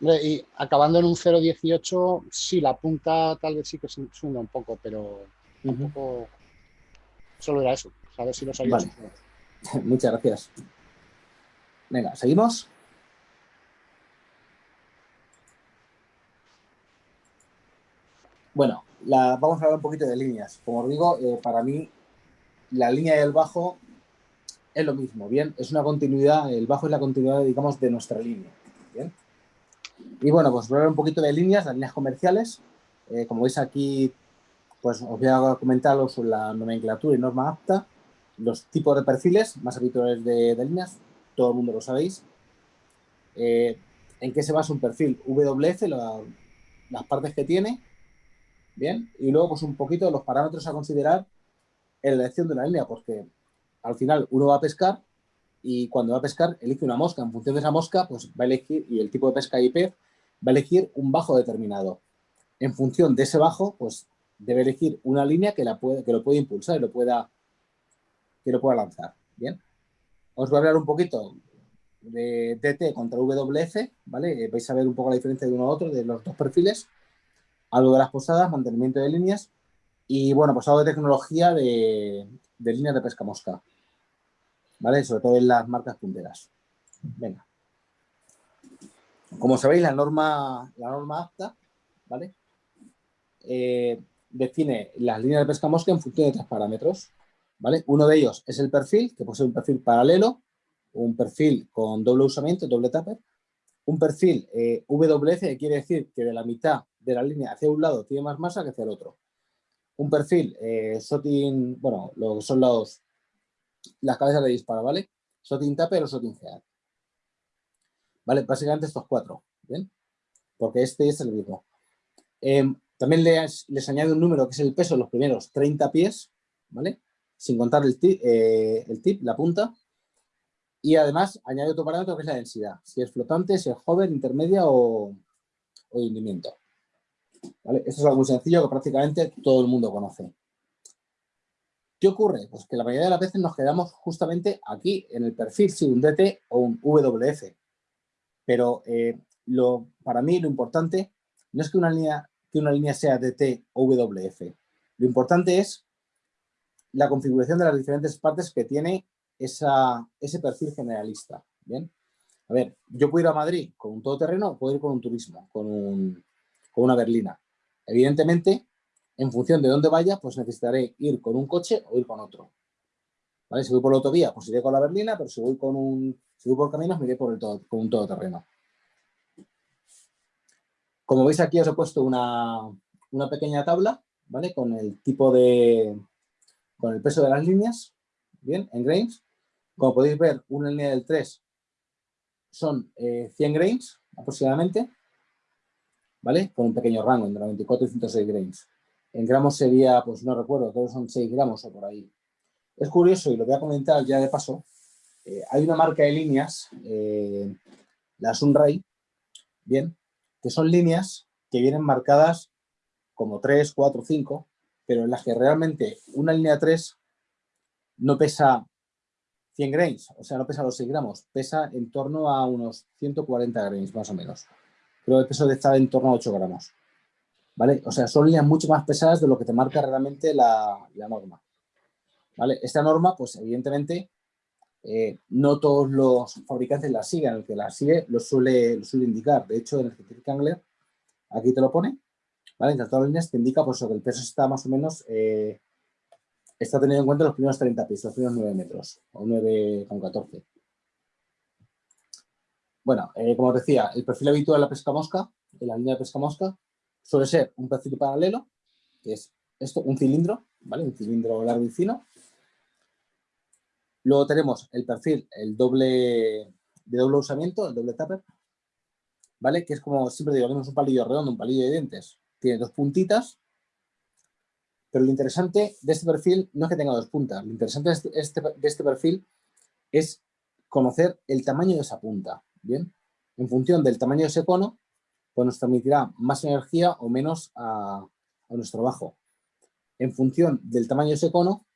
Y acabando en un 0,18, sí, la punta tal vez sí que se hunde un poco, pero un poco Solo era eso, a si lo sabías. Muchas gracias. Venga, ¿seguimos? Bueno, vamos a hablar un poquito de líneas. Como digo, eh, para mí la línea y el bajo es lo mismo, ¿bien? Es una continuidad, el bajo es la continuidad, digamos, de nuestra línea, ¿bien? Y bueno, pues a hablar un poquito de líneas, las líneas comerciales. Eh, como veis aquí pues os voy a comentar sobre la nomenclatura y norma apta, los tipos de perfiles más habituales de, líneas, todo el mundo lo sabéis. Eh, ¿En qué se basa un perfil? WF, las partes que tiene, bien, y luego pues un poquito los parámetros a considerar en la elección de una línea, porque al final uno va a pescar y cuando va a pescar elige una mosca, en función de esa mosca pues va a elegir, y el tipo de pesca y pez, va a elegir un bajo determinado. En función de ese bajo, pues debe elegir una línea que, la puede, que lo pueda impulsar y lo pueda, que lo pueda lanzar. Bien. Os voy a hablar un poquito de DT contra WF, ¿vale? Eh, vais a ver un poco la diferencia de uno a otro, de los dos perfiles, algo de las posadas, mantenimiento de líneas y, bueno, pues algo de tecnología de, líneas de pesca mosca, ¿vale? Sobre todo en las marcas punteras. Venga. Como sabéis, la norma, la norma apta, ¿vale? Eh, define las líneas de pesca mosca en función de tres parámetros. ¿vale? Uno de ellos es el perfil, que puede ser un perfil paralelo, un perfil con doble usamiento, doble tupper, un perfil eh, WF, que quiere decir que de la mitad de la línea hacia un lado tiene más masa que hacia el otro. Un perfil eh, SOTIN, bueno, lo que son los, las cabezas de disparo, ¿vale? SOTIN Tupper o SOTIN Head. ¿Vale? Básicamente estos cuatro, ¿bien? Porque este es el mismo. Em, también les, les añade un número que es el peso de los primeros 30 pies, ¿vale? Sin contar el tip, eh, el tip, la punta. Y además añade otro parámetro que es la densidad. Si es flotante, si es hover, intermedia o, o hundimiento. Esto es algo muy sencillo que prácticamente todo el mundo conoce. ¿Qué ocurre? Pues que la mayoría de las veces nos quedamos justamente aquí, en el perfil, si un DT o un WF. Pero eh, lo, para mí lo importante no es que una línea que una línea sea DT o WF. Lo importante es la configuración de las diferentes partes que tiene esa, ese perfil generalista. ¿bien? A ver, yo puedo ir a Madrid con un todoterreno puedo ir con un turismo, con, un, con una berlina. Evidentemente, en función de dónde vaya, pues necesitaré ir con un coche o ir con otro. ¿Vale? Si voy por la autovía, pues iré con la berlina, pero si voy, con un, si voy por caminos, me iré por el todo, con un todoterreno. Como veis aquí os he puesto una, pequeña tabla, ¿vale? Con el tipo de, con el peso de las líneas, bien, en grains. Como podéis ver, una línea del 3 son 100 eh, grains aproximadamente, ¿vale? Con un pequeño rango entre 94 y 106 grains. En gramos sería, pues no recuerdo, creo que son 6 gramos o por ahí. Es curioso y lo voy a comentar ya de paso. Eh, hay una marca de líneas, eh, la Sunray, bien, que son líneas que vienen marcadas como 3, 4, 5, pero en las que realmente una línea 3 no pesa 100 grains, o sea, no pesa los 6 gramos, pesa en torno a unos 140 grains más o menos. Que el peso estar en torno a 8 gramos. ¿Vale? O sea, son líneas mucho más pesadas de lo que te marca realmente la, norma. ¿Vale? Esta norma, pues evidentemente, eh, no todos los fabricantes la siguen, el que la sigue lo suele, suele indicar. De hecho, en el Scientific Angler, aquí te lo pone, ¿vale? Entre todas las líneas te indica pues, que el peso está más o menos, eh, está teniendo en cuenta los primeros 30 pies, los primeros 9 metros, o 9,14. Bueno, eh, como os decía, el perfil habitual de la pesca mosca, de la línea de pesca mosca, suele ser un perfil paralelo, que es esto, un cilindro, ¿vale? Un cilindro largo y fino, Luego tenemos el perfil, el doble de doble usamiento, el doble tupper, ¿vale? Que es como siempre digo, tenemos un palillo redondo, un palillo de dientes. Tiene dos puntitas, Pero lo interesante de este perfil no es que tenga dos puntas. Lo interesante de este, este de este perfil es conocer el tamaño de esa punta. ¿Bien? En función del tamaño de ese cono, pues nos transmitirá más energía o menos a, nuestro bajo. En función del tamaño de ese cono,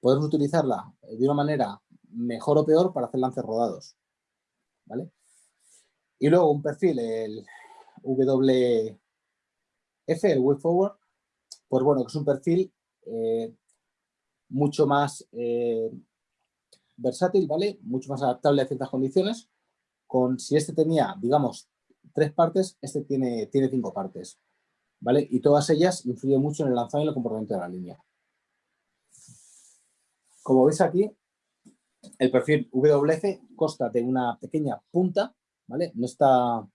podemos utilizarla de una manera mejor o peor para hacer lances rodados. ¿vale? Y luego un perfil, el WF, el Way Forward, pues bueno, que es un perfil eh, mucho más eh, versátil, ¿vale? Mucho más adaptable a ciertas condiciones. Si este tenía, digamos, tres partes, este tiene, tiene cinco partes, ¿vale? Y todas ellas influyen mucho en el lanzado y el comportamiento de la línea. Como veis aquí, el perfil WF consta de una pequeña punta, ¿vale? No está,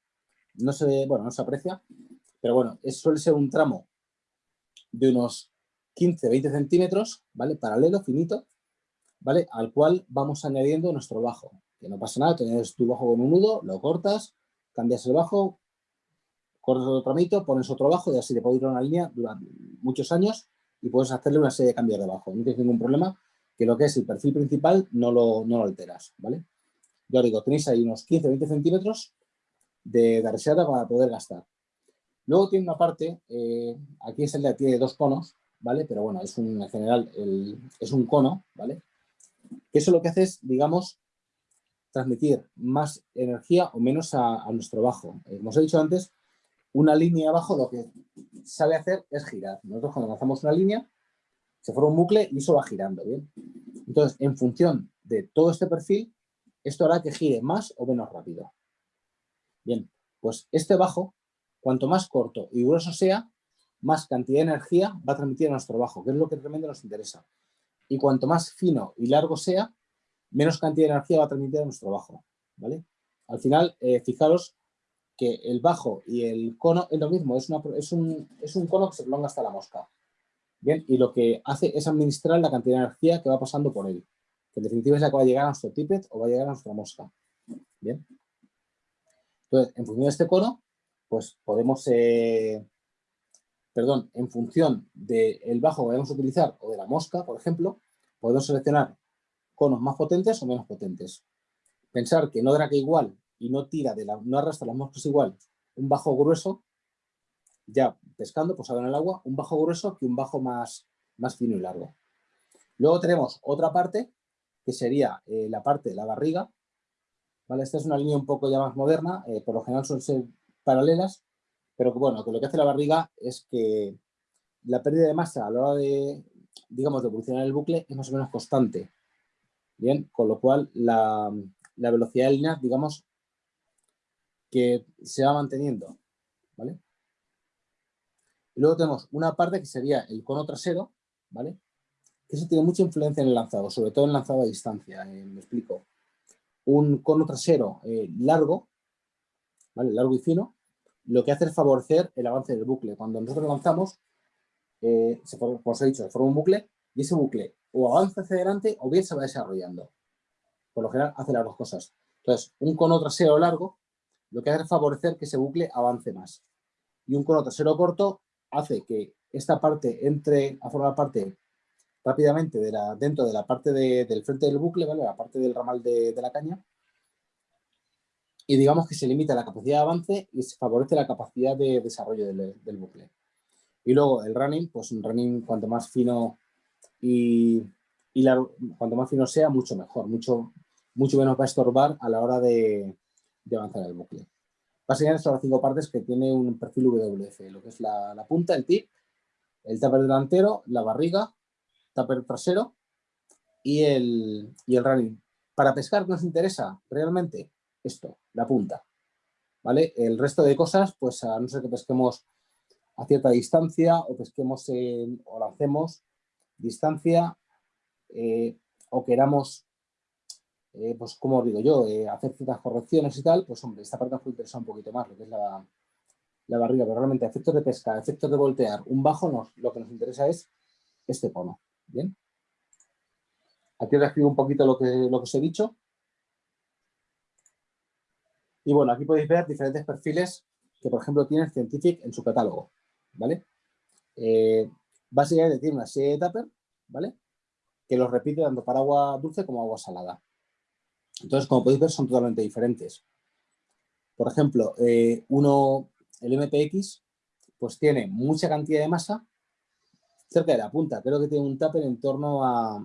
no se, bueno, no se aprecia, pero bueno, suele ser un tramo de unos 15-20 centímetros, ¿vale? Paralelo, finito, ¿vale? Al cual vamos añadiendo nuestro bajo. Que no pasa nada, tienes tu bajo con un nudo, lo cortas, cambias el bajo, cortas otro tramito, pones otro bajo y así te puede ir una línea durante muchos años y puedes hacerle una serie de cambios de bajo. No tienes ningún problema que lo que es el perfil principal no lo, no lo alteras, ¿vale? Yo digo, tenéis ahí unos 15-20 centímetros de, de reserva para poder gastar. Luego tiene una parte, eh, aquí es el de tiene dos conos, ¿vale? Pero bueno, es un, en general es un cono, ¿vale? Eso lo que hace es, digamos, transmitir más energía o menos a, nuestro bajo. Eh, como os he dicho antes, una línea abajo lo que sabe hacer es girar. Nosotros cuando lanzamos una línea, se forma un bucle y eso va girando. Entonces, en función de todo este perfil, esto hará que gire más o menos rápido. Bien, pues este bajo Cuanto más corto y grueso sea, más cantidad de energía va a transmitir a nuestro bajo, que es lo que realmente nos interesa. Y cuanto más fino y largo sea, menos cantidad de energía va a transmitir a nuestro bajo. ¿vale? Al final, eh, fijaros que el bajo y el cono es lo mismo, es, es, un, es un cono que se prolonga hasta la mosca. Bien, y lo que hace es administrar la cantidad de energía que va pasando por él. Que en definitiva es la que va a llegar a nuestro tippet o va a llegar a nuestra mosca. Bien. Entonces, en función de este cono, pues podemos, eh, perdón, en función del bajo que vayamos a utilizar o de la mosca, por ejemplo, podemos seleccionar conos más potentes o menos potentes. Pensar que no draga igual y no tira, de la, no arrastra las moscas igual un bajo grueso, ya pescando, pues en el agua, un bajo grueso que un bajo más, más fino y largo. Luego tenemos otra parte, que sería eh, la parte de la barriga. ¿vale? Esta es una línea un poco ya más moderna, eh, por lo general suele ser paralelas, pero que bueno, que lo que hace la barriga es que la pérdida de masa a la hora de, digamos, de evolucionar el bucle es más o menos constante. Bien, con lo cual la, velocidad de línea, digamos, que se va manteniendo, ¿vale? Y luego tenemos una parte que sería el cono trasero, ¿vale? Que eso tiene mucha influencia en el lanzado, sobre todo en lanzado a distancia, eh, me explico. Un cono trasero eh, largo, ¿vale? Largo y fino, lo que hace es favorecer el avance del bucle. Cuando nosotros lanzamos, eh, como os he dicho, se forma un bucle y ese bucle o avanza hacia adelante o bien se va desarrollando. Por lo general hace las dos cosas. Entonces, un cono trasero largo lo que hace es favorecer que ese bucle avance más. Y un cono trasero corto hace que esta parte entre a formar parte rápidamente de la, dentro de la parte del frente del bucle, ¿vale? la parte del ramal de la caña, y digamos que se limita la capacidad de avance y se favorece la capacidad de desarrollo del, bucle. Y luego el running, pues un running cuanto más fino y, cuanto más fino sea, mucho mejor, mucho, mucho menos va a estorbar a la hora de, avanzar el bucle. Básicamente son las cinco partes que tiene un perfil WF, lo que es la, punta, el tip, el tupper delantero, la barriga, tupper trasero y el, y el running. Para pescar nos interesa realmente esto, la punta. ¿Vale? El resto de cosas, pues a no ser que pesquemos a cierta distancia o pesquemos o lancemos distancia eh, o queramos, eh, pues como digo yo, eh, hacer ciertas correcciones y tal, pues hombre, esta parte nos puede interesar un poquito más, lo que es la, la barriga, pero realmente efectos de pesca, efectos de voltear, un bajo, nos, lo que nos interesa es este cono, ¿bien? Aquí os escribo un poquito lo que, lo que os he dicho. Y bueno, aquí podéis ver diferentes perfiles que, por ejemplo, tiene Scientific en su catálogo, ¿vale? Básicamente tiene una serie de tupper, ¿vale? Que los repite tanto para agua dulce como agua salada. Entonces, como podéis ver, son totalmente diferentes. Por ejemplo, eh, uno, el MPX, pues tiene mucha cantidad de masa cerca de la punta. Creo que tiene un tupper en torno a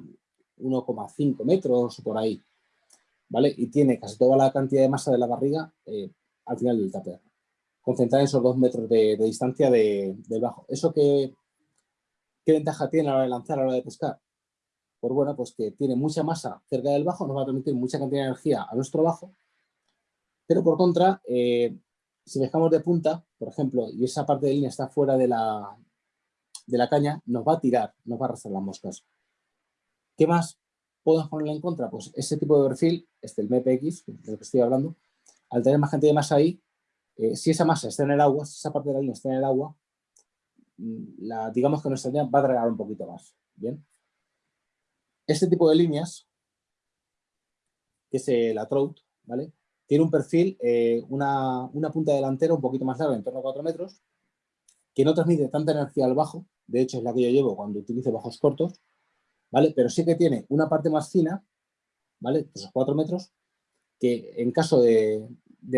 1,5 metros o por ahí. ¿Vale? Y tiene casi toda la cantidad de masa de la barriga eh, al final del tupper. Concentrada en esos dos metros de, distancia del bajo. ¿Eso qué, qué ventaja tiene a la hora de lanzar, a la hora de pescar? Pues bueno, pues que tiene mucha masa cerca del bajo, nos va a permitir mucha cantidad de energía a nuestro bajo, pero por contra, eh, si dejamos de punta, por ejemplo, y esa parte de línea está fuera de la, caña, nos va a tirar, nos va a arrastrar las moscas. ¿Qué más podemos ponerle en contra? Pues ese tipo de perfil, este el MPX, del que estoy hablando, al tener más cantidad de masa ahí, eh, si esa masa está en el agua, si esa parte de la línea está en el agua, la, digamos que nuestra línea va a dragar un poquito más. ¿bien? Este tipo de líneas, que es la Trout, ¿vale? tiene un perfil, eh, una, punta delantera un poquito más larga, en torno a 4 metros, que no transmite tanta energía al bajo, de hecho es la que yo llevo cuando utilizo bajos cortos, ¿vale? Pero sí que tiene una parte más fina, ¿vale? Esos 4 metros, que en caso de,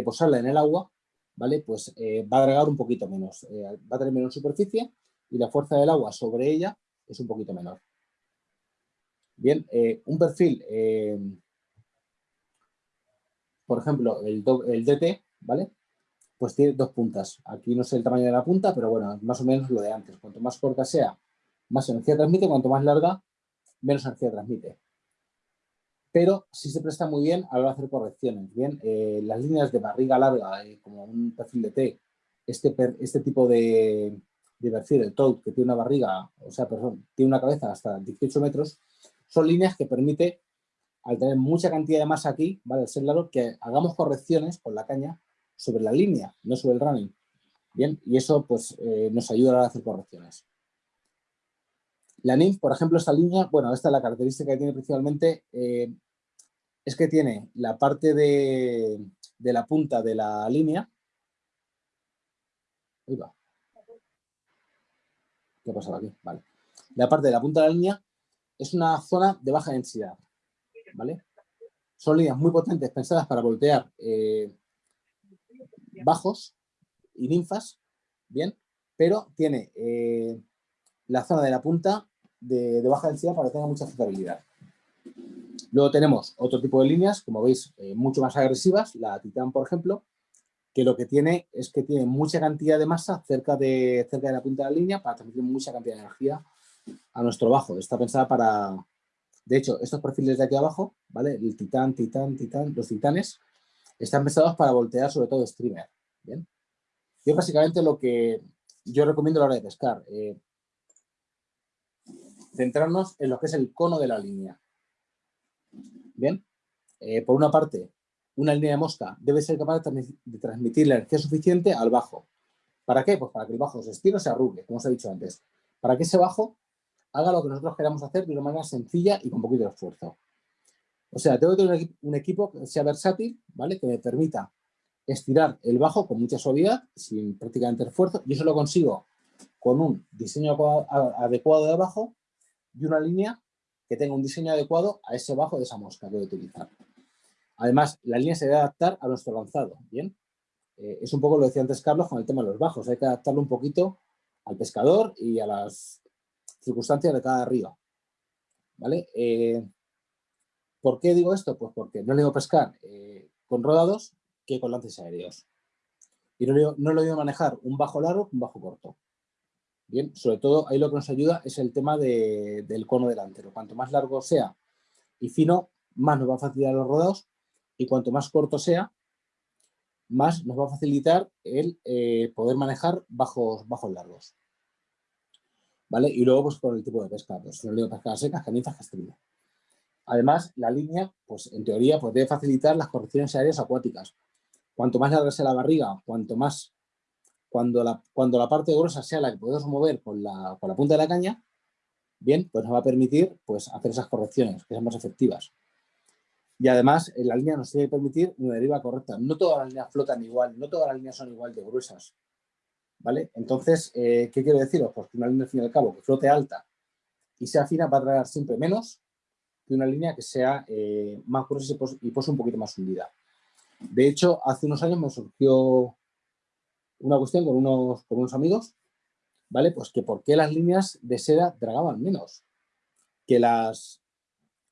posarla en el agua, ¿vale? Pues eh, va a agregar un poquito menos, eh, va a tener menos superficie y la fuerza del agua sobre ella es un poquito menor. Bien, un perfil por ejemplo, el, el DT, ¿vale? Pues tiene dos puntas. Aquí no sé el tamaño de la punta, pero bueno, más o menos lo de antes. Cuanto más corta sea, más energía transmite, cuanto más larga, menos energía transmite. Pero sí se presta muy bien a hacer correcciones. Bien, eh, las líneas de barriga larga, eh, como un perfil de T, este, este tipo de, de perfil, el TOUT, que tiene una barriga, o sea, perdón, tiene una cabeza hasta 18 metros, son líneas que permite al tener mucha cantidad de masa aquí, ¿vale? Al ser largo, que hagamos correcciones con la caña sobre la línea, no sobre el running. Bien, y eso pues eh, nos ayuda a hacer correcciones. La NIF, por ejemplo, esta línea, bueno, esta es la característica que tiene principalmente, es que tiene la parte de, la punta de la línea. Ahí va. ¿Qué ha pasado aquí? Vale. La parte de la punta de la línea es una zona de baja densidad. ¿vale? Son líneas muy potentes pensadas para voltear eh, bajos y ninfas, bien, pero tiene eh, la zona de la punta de, baja densidad para que tenga mucha flotabilidad. Luego tenemos otro tipo de líneas, como veis, eh, mucho más agresivas, la Titan, por ejemplo, que lo que tiene es que tiene mucha cantidad de masa cerca de, cerca de la punta de la línea para transmitir mucha cantidad de energía a nuestro bajo. Está pensada para, de hecho, estos perfiles de aquí abajo, ¿vale? El titán, titán, titán, los titanes, están pensados para voltear sobre todo streamer, ¿bien? Y es básicamente lo que yo recomiendo a la hora de pescar. Eh, centrarnos en lo que es el cono de la línea. Bien, eh, por una parte, una línea de mosca debe ser capaz de transmitir la energía suficiente al bajo. ¿Para qué? Pues para que el bajo se estire o se arrugue, como os he dicho antes. Para que ese bajo haga lo que nosotros queramos hacer de una manera sencilla y con poquito de esfuerzo. O sea, tengo que tener un equipo que sea versátil, ¿vale? Que me permita estirar el bajo con mucha suavidad, sin prácticamente esfuerzo, y eso lo consigo con un diseño adecuado de bajo y una línea que tenga un diseño adecuado a ese bajo de esa mosca que voy a utilizar. Además, la línea se debe adaptar a nuestro lanzado, ¿bien? Eh, es un poco lo decía antes Carlos con el tema de los bajos, hay que adaptarlo un poquito al pescador y a las circunstancias de cada río. ¿Vale? Eh, ¿Por qué digo esto? Pues porque no le digo pescar eh, con rodados que con lances aéreos. Y no le, no le digo manejar un bajo largo un bajo corto. Bien, sobre todo ahí lo que nos ayuda es el tema del cono delantero. Cuanto más largo sea y fino, más nos va a facilitar los rodados y cuanto más corto sea, más nos va a facilitar el eh, poder manejar bajos, bajos largos. ¿vale? Y luego, pues, por el tipo de pesca, pues, no digo pesca seca, canizas, castrilla. Además, la línea, pues, en teoría, pues, debe facilitar las correcciones aéreas acuáticas. Cuanto más larga sea la barriga, cuanto más, cuando la, cuando la parte gruesa sea la que podemos mover con la, con la punta de la caña, bien, pues nos va a permitir, pues, hacer esas correcciones, que sean más efectivas. Y además, la línea nos tiene que permitir una deriva correcta. No todas las líneas flotan igual, no todas las líneas son igual de gruesas. ¿vale? Entonces, eh, ¿qué quiero deciros? Pues que una línea, al fin y al cabo, que flote alta y sea fina va a tragar siempre menos que una línea que sea eh, más gruesa y pose un poquito más hundida. De hecho, hace unos años me surgió una cuestión con unos, con unos amigos, ¿vale? Pues que por qué las líneas de seda dragaban menos que las,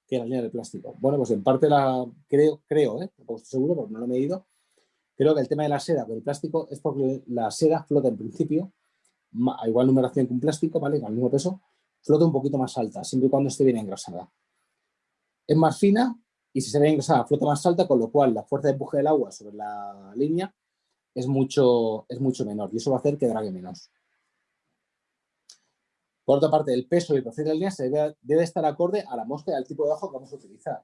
que las líneas de plástico. Bueno, pues en parte la creo, creo, ¿eh? estoy seguro porque no lo he medido, creo que el tema de la seda con el plástico es porque la seda flota en principio a igual numeración que un plástico, ¿vale? Con el mismo peso, flota un poquito más alta, siempre y cuando esté bien engrasada. Es más fina y si se ve engrasada flota más alta, con lo cual la fuerza de empuje del agua sobre la línea es mucho, es mucho menor y eso va a hacer que drague menos. Por otra parte, el peso y el proceso de la línea se debe, estar acorde a la mosca y al tipo de bajo que vamos a utilizar.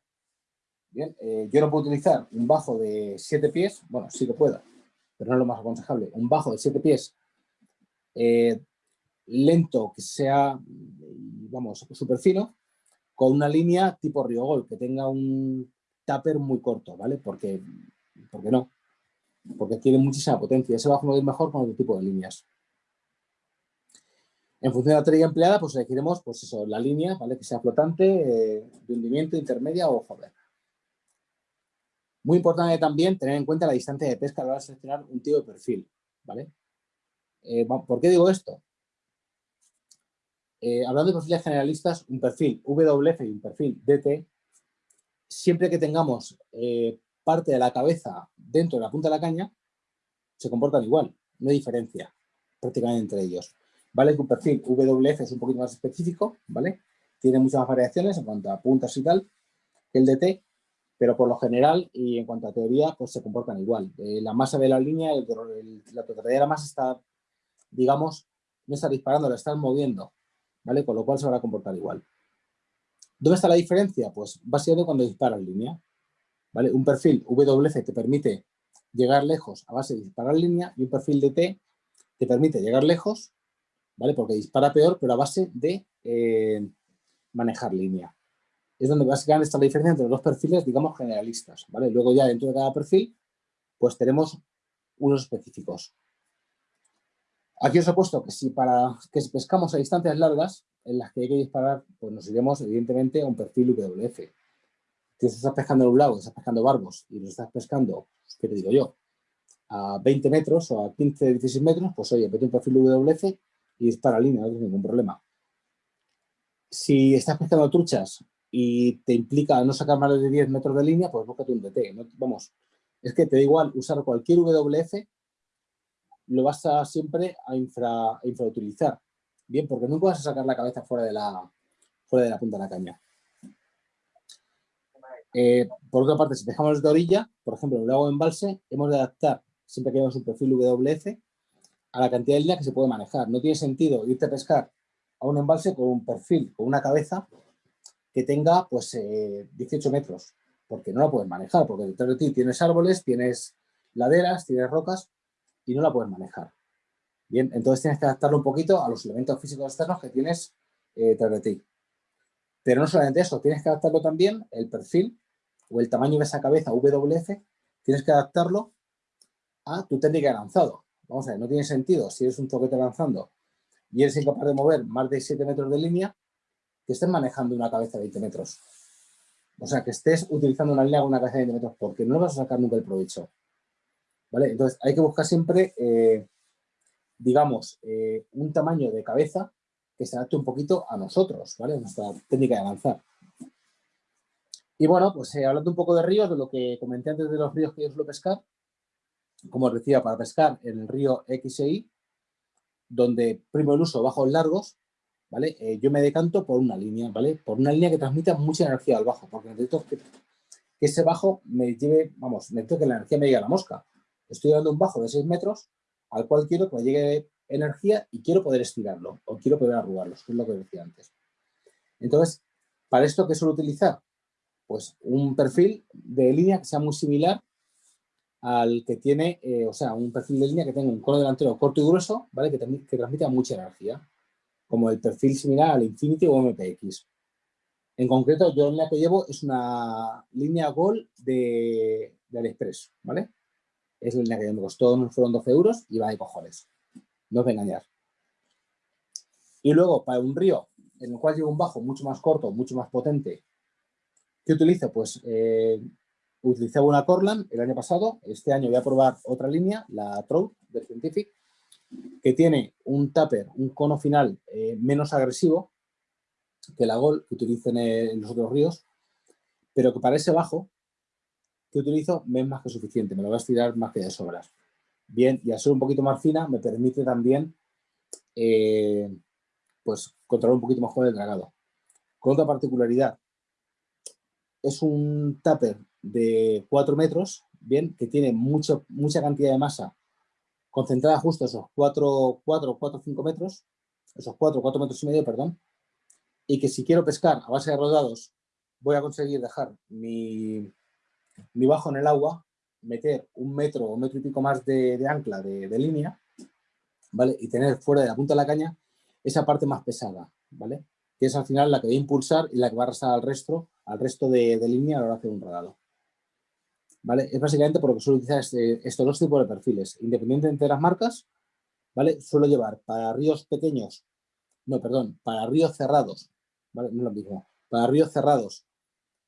Bien, eh, yo no puedo utilizar un bajo de 7 pies, bueno, sí que puedo, pero no es lo más aconsejable. Un bajo de 7 pies eh, lento, que sea, vamos, súper fino, con una línea tipo Riogol, que tenga un tupper muy corto, ¿vale? Porque, porque no, porque tiene muchísima potencia. Ese bajo no ir mejor con otro tipo de líneas. En función de la batería empleada, pues elegiremos pues eso, la línea, ¿vale? Que sea flotante, eh, de hundimiento, intermedia o joven. Muy importante también tener en cuenta la distancia de pesca a la hora de seleccionar un tipo de perfil, ¿vale? Eh, ¿Por qué digo esto? Eh, hablando de perfiles generalistas, un perfil WF y un perfil DT, siempre que tengamos parte de la cabeza dentro de la punta de la caña, se comportan igual, no hay diferencia prácticamente entre ellos. ¿vale? Un perfil WF es un poquito más específico, ¿vale? Tiene muchas variaciones en cuanto a puntas y tal que el DT, pero por lo general y en cuanto a teoría, pues se comportan igual. Eh, la masa de la línea, la totalidad de la masa está, digamos, no está disparando, la está moviendo, ¿vale? Con lo cual se va a comportar igual. ¿Dónde está la diferencia? Pues básicamente cuando dispara en línea, Un perfil WF te permite llegar lejos a base de disparar línea y un perfil DT te permite llegar lejos ¿vale? Porque dispara peor, pero a base de eh, manejar línea. Es donde básicamente está la diferencia entre los dos perfiles, digamos, generalistas, ¿vale? Luego ya dentro de cada perfil, pues tenemos unos específicos. Aquí os he puesto que si para que pescamos a distancias largas, en las que hay que disparar, pues nos iremos evidentemente a un perfil WF. Si estás pescando en un lago, estás pescando barbos y lo estás pescando, ¿qué te digo yo? A 20 metros o a 15, 16 metros, pues oye, vete un perfil WF y dispara línea, no tienes ningún problema. Si estás pescando truchas y te implica no sacar más de 10 metros de línea, pues búscate un DT. vamos, es que te da igual usar cualquier WF, lo vas a siempre a, infra, infrautilizar. Bien, porque nunca vas a sacar la cabeza fuera de la punta de la caña. Eh, por otra parte, si dejamos de orilla, por ejemplo, en un lago embalse, hemos de adaptar, siempre que llevamos un perfil WF, a la cantidad de línea que se puede manejar. No tiene sentido irte a pescar a un embalse con un perfil, con una cabeza que tenga pues 18 eh, metros, porque no la puedes manejar, porque detrás de ti tienes árboles, tienes laderas, tienes rocas y no la puedes manejar. Bien, entonces tienes que adaptarlo un poquito a los elementos físicos externos que tienes eh, detrás de ti. Pero no solamente eso, tienes que adaptarlo también, el perfil o el tamaño de esa cabeza WF, tienes que adaptarlo a tu técnica de lanzado. Vamos a ver, no tiene sentido si eres un toquete lanzando y eres incapaz de mover más de 7 metros de línea, que estés manejando una cabeza de 20 metros. O sea, que estés utilizando una línea con una cabeza de 20 metros, porque no vas a sacar nunca el provecho. ¿Vale? Entonces, hay que buscar siempre, eh, digamos, eh, un tamaño de cabeza que se adapte un poquito a nosotros, ¿vale? A nuestra técnica de lanzar. Y bueno, pues eh, hablando un poco de ríos, de lo que comenté antes de los ríos que yo suelo pescar, como os decía, para pescar en el río XI, donde primo el uso bajos largos, ¿vale? Eh, yo me decanto por una línea, ¿vale? Por una línea que transmita mucha energía al bajo, porque necesito que, ese bajo me lleve, vamos, necesito que la energía me llegue a la mosca. Estoy dando un bajo de 6 metros al cual quiero que me llegue energía y quiero poder estirarlo o quiero poder arrugarlo, que es lo que decía antes. Entonces, ¿para esto qué suelo utilizar? Pues un perfil de línea que sea muy similar al que tiene, eh, o sea, un perfil de línea que tenga un cono delantero corto y grueso, ¿vale? Que, que transmita mucha energía, como el perfil similar al Infinity o MPX. En concreto, yo la que llevo es una línea Gold de, de AliExpress, ¿vale? Es la línea que me costó, fueron 12 euros y va de cojones. no os voy a engañar. Y luego, para un río en el cual llevo un bajo mucho más corto, mucho más potente, ¿qué utilizo? Pues eh, utilizaba una Corland el año pasado, este año voy a probar otra línea, la Trout de Scientific, que tiene un tupper, un cono final eh, menos agresivo que la Gol que utilizo en, los otros ríos, pero que para ese bajo que utilizo me es más que suficiente, me lo voy a estirar más que de sobras. Bien, y al ser un poquito más fina me permite también eh, pues controlar un poquito mejor el dragado. Con otra particularidad, es un tupper de 4 metros, bien, que tiene mucho, mucha cantidad de masa concentrada justo esos 4, 4, 4, 5 metros, esos 4, 4 metros y medio, perdón, y que si quiero pescar a base de rodados voy a conseguir dejar mi, mi bajo en el agua, meter un metro o metro y pico más de, ancla de, línea, ¿vale? Y tener fuera de la punta de la caña esa parte más pesada, ¿vale? Que es al final la que va a impulsar y la que va a arrastrar al resto, al resto de, línea a la hora de un rodado. ¿Vale? Es básicamente porque suelo utilizar este, estos dos tipos de perfiles. Independientemente de las marcas, ¿vale? Suelo llevar para ríos pequeños, no, perdón, para ríos cerrados, ¿vale? No lo mismo. Para ríos cerrados,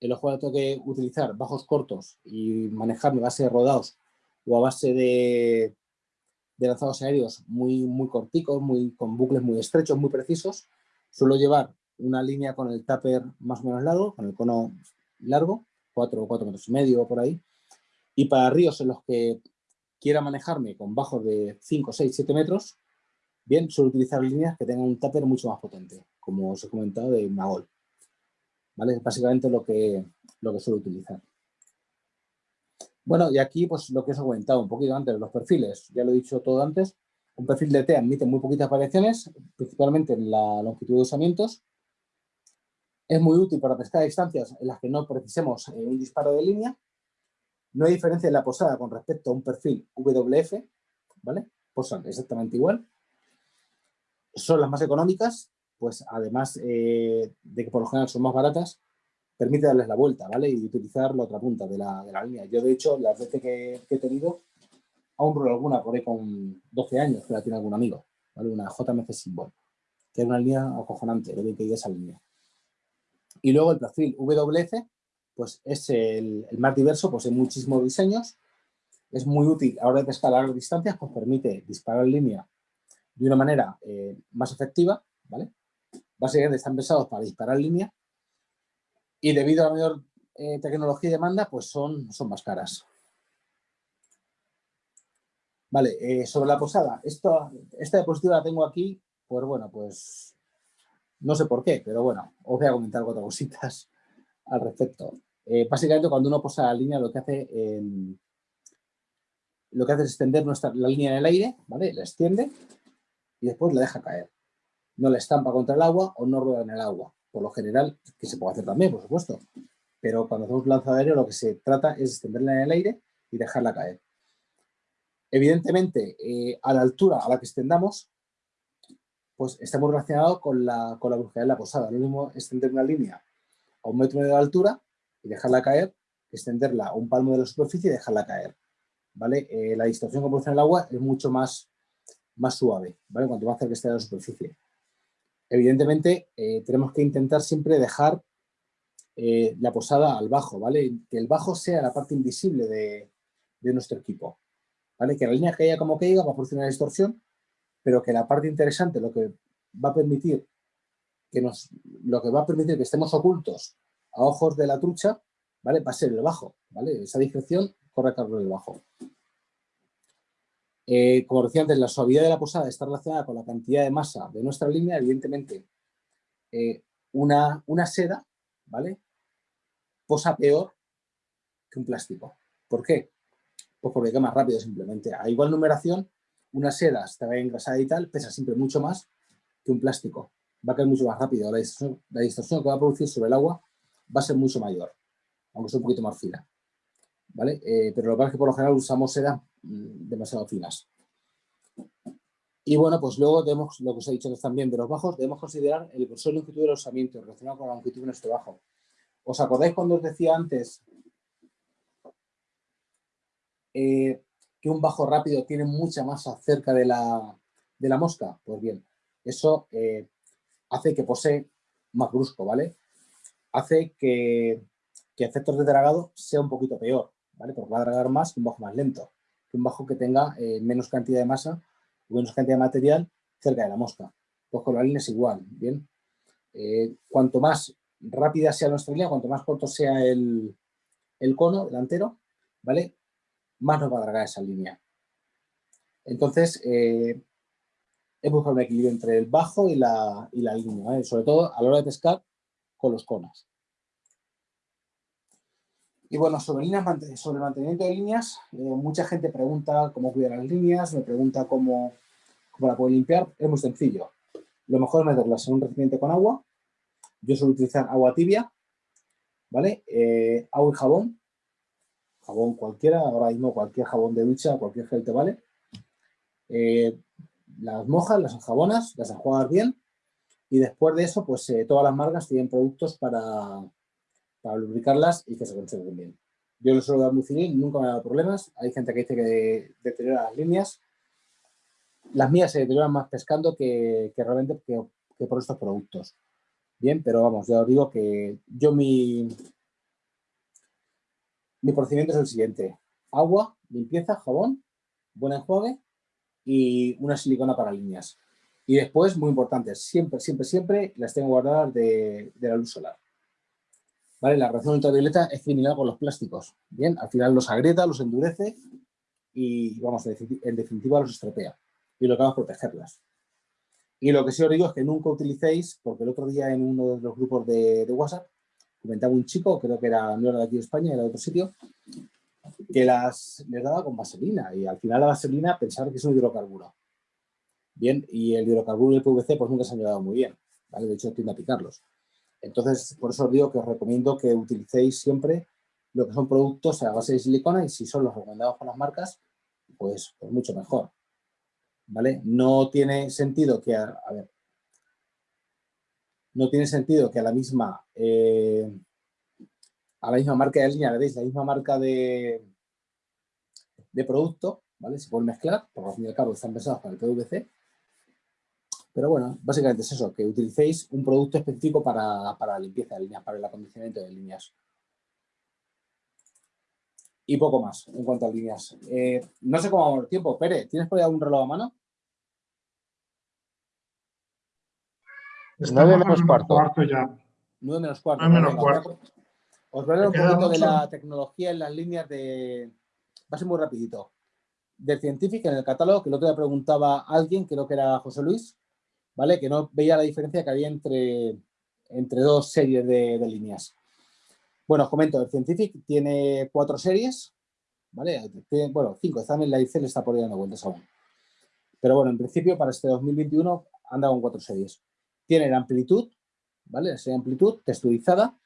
los cuales tengo que utilizar bajos cortos y manejarme a base de rodados o a base de, de lanzados aéreos muy, muy corticos, muy, con bucles muy estrechos, muy precisos. Suelo llevar una línea con el tupper más o menos largo, con el cono largo, 4 o 4 metros y medio por ahí. Y para ríos en los que quiera manejarme con bajos de 5, 6, 7 metros, bien, suelo utilizar líneas que tengan un tupper mucho más potente, como os he comentado de Magol. ¿Vale? Básicamente lo que, lo que suelo utilizar. Bueno, y aquí pues lo que os he comentado un poquito antes, los perfiles, ya lo he dicho todo antes, un perfil de T admite muy poquitas variaciones, principalmente en la longitud de usamientos. Es muy útil para pescar distancias en las que no precisemos eh, un disparo de línea. No hay diferencia en la posada con respecto a un perfil WF, ¿vale? Posan exactamente igual. Son las más económicas, pues además eh, de que por lo general son más baratas, permite darles la vuelta, ¿vale? Y utilizar la otra punta de la, de la línea. Yo, de hecho, las veces que, he tenido, aún por alguna por ahí con 12 años, que la tiene algún amigo, ¿vale? Una JMC Symbol, que es una línea acojonante, lo bien que ir esa línea. Y luego el perfil WF, pues es el, más diverso, pues hay muchísimos diseños, es muy útil a la hora de largas distancias, pues permite disparar línea de una manera eh, más efectiva, ¿vale? Básicamente están pensados para disparar línea y debido a la mayor eh, tecnología y demanda, pues son, son más caras. Vale, eh, sobre la posada, esta diapositiva la tengo aquí, pues bueno, pues no sé por qué, pero bueno, os voy a comentar cuatro cositas al respecto. Eh, básicamente cuando uno posa la línea lo que hace es extender la línea en el aire, ¿vale? La extiende y después la deja caer. No la estampa contra el agua o no rueda en el agua por lo general, que se puede hacer también, por supuesto. Pero cuando hacemos lanzado aéreo lo que se trata es extenderla en el aire y dejarla caer. Evidentemente, eh, a la altura a la que extendamos, pues está muy relacionado con la, con la brusquedad de la posada. Lo mismo extender una línea a un metro de altura y dejarla caer, extenderla a un palmo de la superficie y dejarla caer. ¿vale? Eh, la distorsión que produce el agua es mucho más, más suave, ¿vale? cuanto más cerca esté de la superficie evidentemente eh, tenemos que intentar siempre dejar eh, la posada al bajo, ¿vale? Que el bajo sea la parte invisible de, nuestro equipo, ¿vale? Que la línea que haya como que va a proporcionar distorsión, pero que la parte interesante, lo que va a permitir que nos, lo que va a permitir que estemos ocultos a ojos de la trucha, ¿vale? Va a ser el bajo, ¿vale? Esa discreción corre a cargo del bajo. Eh, como decía antes, la suavidad de la posada está relacionada con la cantidad de masa de nuestra línea. Evidentemente, eh, una, una, seda, ¿vale? Posa peor que un plástico. ¿Por qué? Pues porque queda más rápido simplemente. A igual numeración, una seda está engrasada y tal, pesa siempre mucho más que un plástico. Va a caer mucho más rápido. La distorsión, que va a producir sobre el agua va a ser mucho mayor, aunque sea un poquito más fina. ¿Vale? Eh, pero lo que pasa es que por lo general usamos seda Mm, demasiado finas. Y bueno, pues luego tenemos lo que os he dicho también de los bajos, debemos considerar el grosor y longitud del osamiento relacionado con la longitud de nuestro bajo. ¿Os acordáis cuando os decía antes eh, que un bajo rápido tiene mucha masa cerca de la, de la mosca, pues bien, eso eh, hace que posee más brusco, ¿vale? Hace que, que efectos de dragado sea un poquito peor, ¿vale? Porque va a dragar más que un bajo más lento, que un bajo que tenga eh, menos cantidad de masa o menos cantidad de material cerca de la mosca. Pues con la línea es igual, ¿bien? Eh, cuanto más rápida sea nuestra línea, cuanto más corto sea el, el cono delantero, ¿vale? Más nos va a dragar esa línea. Entonces, eh, es buscar un equilibrio entre el bajo y la, y la línea, sobre todo a la hora de pescar con los conos. Y bueno, sobre, líneas, sobre mantenimiento de líneas, eh, mucha gente pregunta cómo cuidar las líneas, me pregunta cómo, cómo la puedo limpiar. Es muy sencillo. Lo mejor es meterlas en un recipiente con agua. Yo suelo utilizar agua tibia, ¿vale? Eh, agua y jabón. Jabón cualquiera, ahora mismo cualquier jabón de ducha, cualquier gel te vale. Eh, las mojas, las enjabonas, las enjuagas bien y después de eso, pues todas las marcas tienen productos para, para lubricarlas y que se conserven bien. Yo lo suelo dar muy civil, nunca me ha dado problemas. Hay gente que dice que deteriora las líneas. Las mías se deterioran más pescando que, realmente que, por estos productos. Bien, pero vamos, ya os digo que yo mi, mi procedimiento es el siguiente. Agua, limpieza, jabón, buen enjuague y una silicona para líneas. Y después, muy importante, siempre, siempre, siempre las tengo guardadas de la luz solar. ¿Vale? La reacción ultravioleta es criminal con los plásticos. Bien, al final los agrieta, los endurece y, vamos, en definitiva los estropea. Y lo que vamos a protegerlas. Y lo que sí os digo es que nunca utilicéis, porque el otro día en uno de los grupos de, WhatsApp comentaba un chico, creo que era, no era de aquí de España, era de otro sitio, que las les daba con vaselina y al final la vaselina pensaba que es un hidrocarburo. Bien, y el hidrocarburo y el PVC pues nunca se han llevado muy bien, ¿vale? De hecho tiende a picarlos. Entonces, por eso os digo que os recomiendo que utilicéis siempre lo que son productos a base de silicona y si son los recomendados por las marcas, pues, pues mucho mejor. ¿Vale? No tiene sentido que, a, ver, no tiene sentido que a la misma eh, a la misma marca de línea le deis la misma marca de, de producto, ¿vale? Se pueden mezclar, porque al fin y al cabo están pensados para el PVC, pero bueno, básicamente es eso, que utilicéis un producto específico para, la limpieza de líneas, para el acondicionamiento de líneas. Y poco más en cuanto a líneas. Eh, no sé cómo vamos el tiempo. Pere, ¿tienes por ahí algún reloj a mano? 9 menos cuarto. ya. 9 menos cuarto. 9 menos cuarto. Os voy a hablar un poquito de la tecnología en las líneas de... Va a ser muy rapidito. Del Scientific, en el catálogo, que el otro día preguntaba alguien, creo que era José Luis, ¿vale? Que no veía la diferencia que había entre, entre dos series de, líneas. Bueno, os comento, el Scientific tiene cuatro series, ¿vale? bueno, cinco, están en la ICL, está por ahí dando vueltas aún. Pero bueno, en principio para este 2021 anda con cuatro series. Tiene la amplitud, ¿vale? La amplitud texturizada,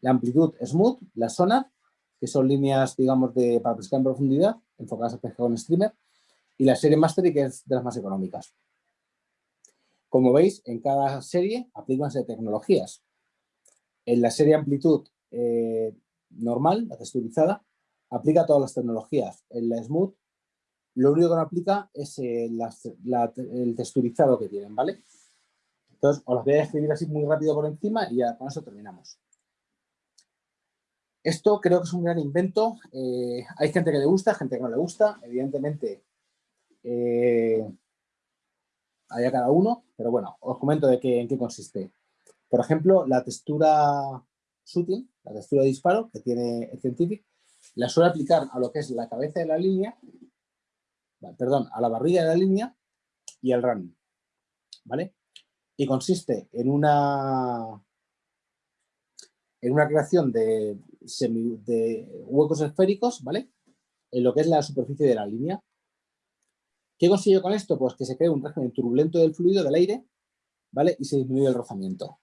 la amplitud smooth, la sonar, que son líneas, digamos, de, para pescar en profundidad, enfocadas a pescar con streamer, y la serie Mastery, que es de las más económicas. Como veis, en cada serie aplicanse tecnologías. En la serie amplitud eh, normal, la texturizada, aplica todas las tecnologías. En la smooth, lo único que no aplica es eh, el texturizado que tienen, ¿vale? Entonces, os las voy a escribir así muy rápido por encima y ya con eso terminamos. Esto creo que es un gran invento. Eh, hay gente que le gusta, gente que no le gusta. Evidentemente, hay cada uno, pero bueno, os comento de qué, en qué consiste. Por ejemplo, la textura shooting, la textura de disparo que tiene el Scientific, la suele aplicar a lo que es la cabeza de la línea, perdón, a la barriga de la línea y al running, ¿vale? Y consiste en una en una creación de, de huecos esféricos, ¿vale? En lo que es la superficie de la línea, ¿Qué consigo con esto? Pues que se cree un régimen turbulento del fluido, del aire, ¿vale? Y se disminuye el rozamiento.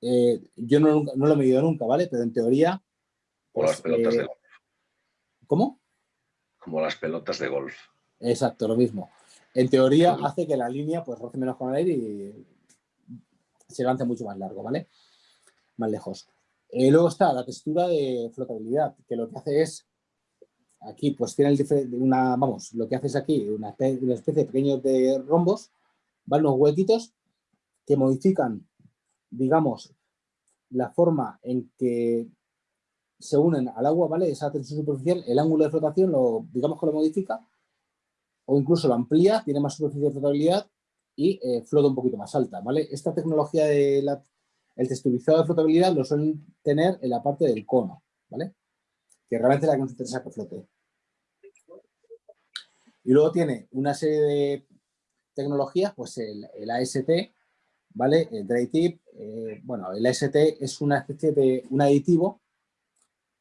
Eh, yo no, lo he medido nunca, ¿vale? Pero en teoría... Como las pues, pelotas de eh, golf. ¿Cómo? Como las pelotas de golf. Exacto, lo mismo. En teoría hace que la línea pues roce menos con el aire y se lance mucho más largo, ¿vale? Más lejos. Eh, luego está la textura de flotabilidad, que lo que hace es aquí pues tiene una, vamos, lo que haces aquí, una especie, una especie de pequeños de rombos, ¿vale? Unos huequitos que modifican, digamos, la forma en que se unen al agua, ¿vale? Esa tensión superficial, el ángulo de flotación, lo, digamos que lo modifica, o incluso lo amplía, tiene más superficie de flotabilidad y eh, flota un poquito más alta, ¿vale? Esta tecnología de la, el texturizado de flotabilidad lo suelen tener en la parte del cono, ¿vale? Que realmente es la que nos interesa que flote. Y luego tiene una serie de tecnologías, pues el, AST, ¿vale? El dry tip, eh, bueno, el AST es una especie de un aditivo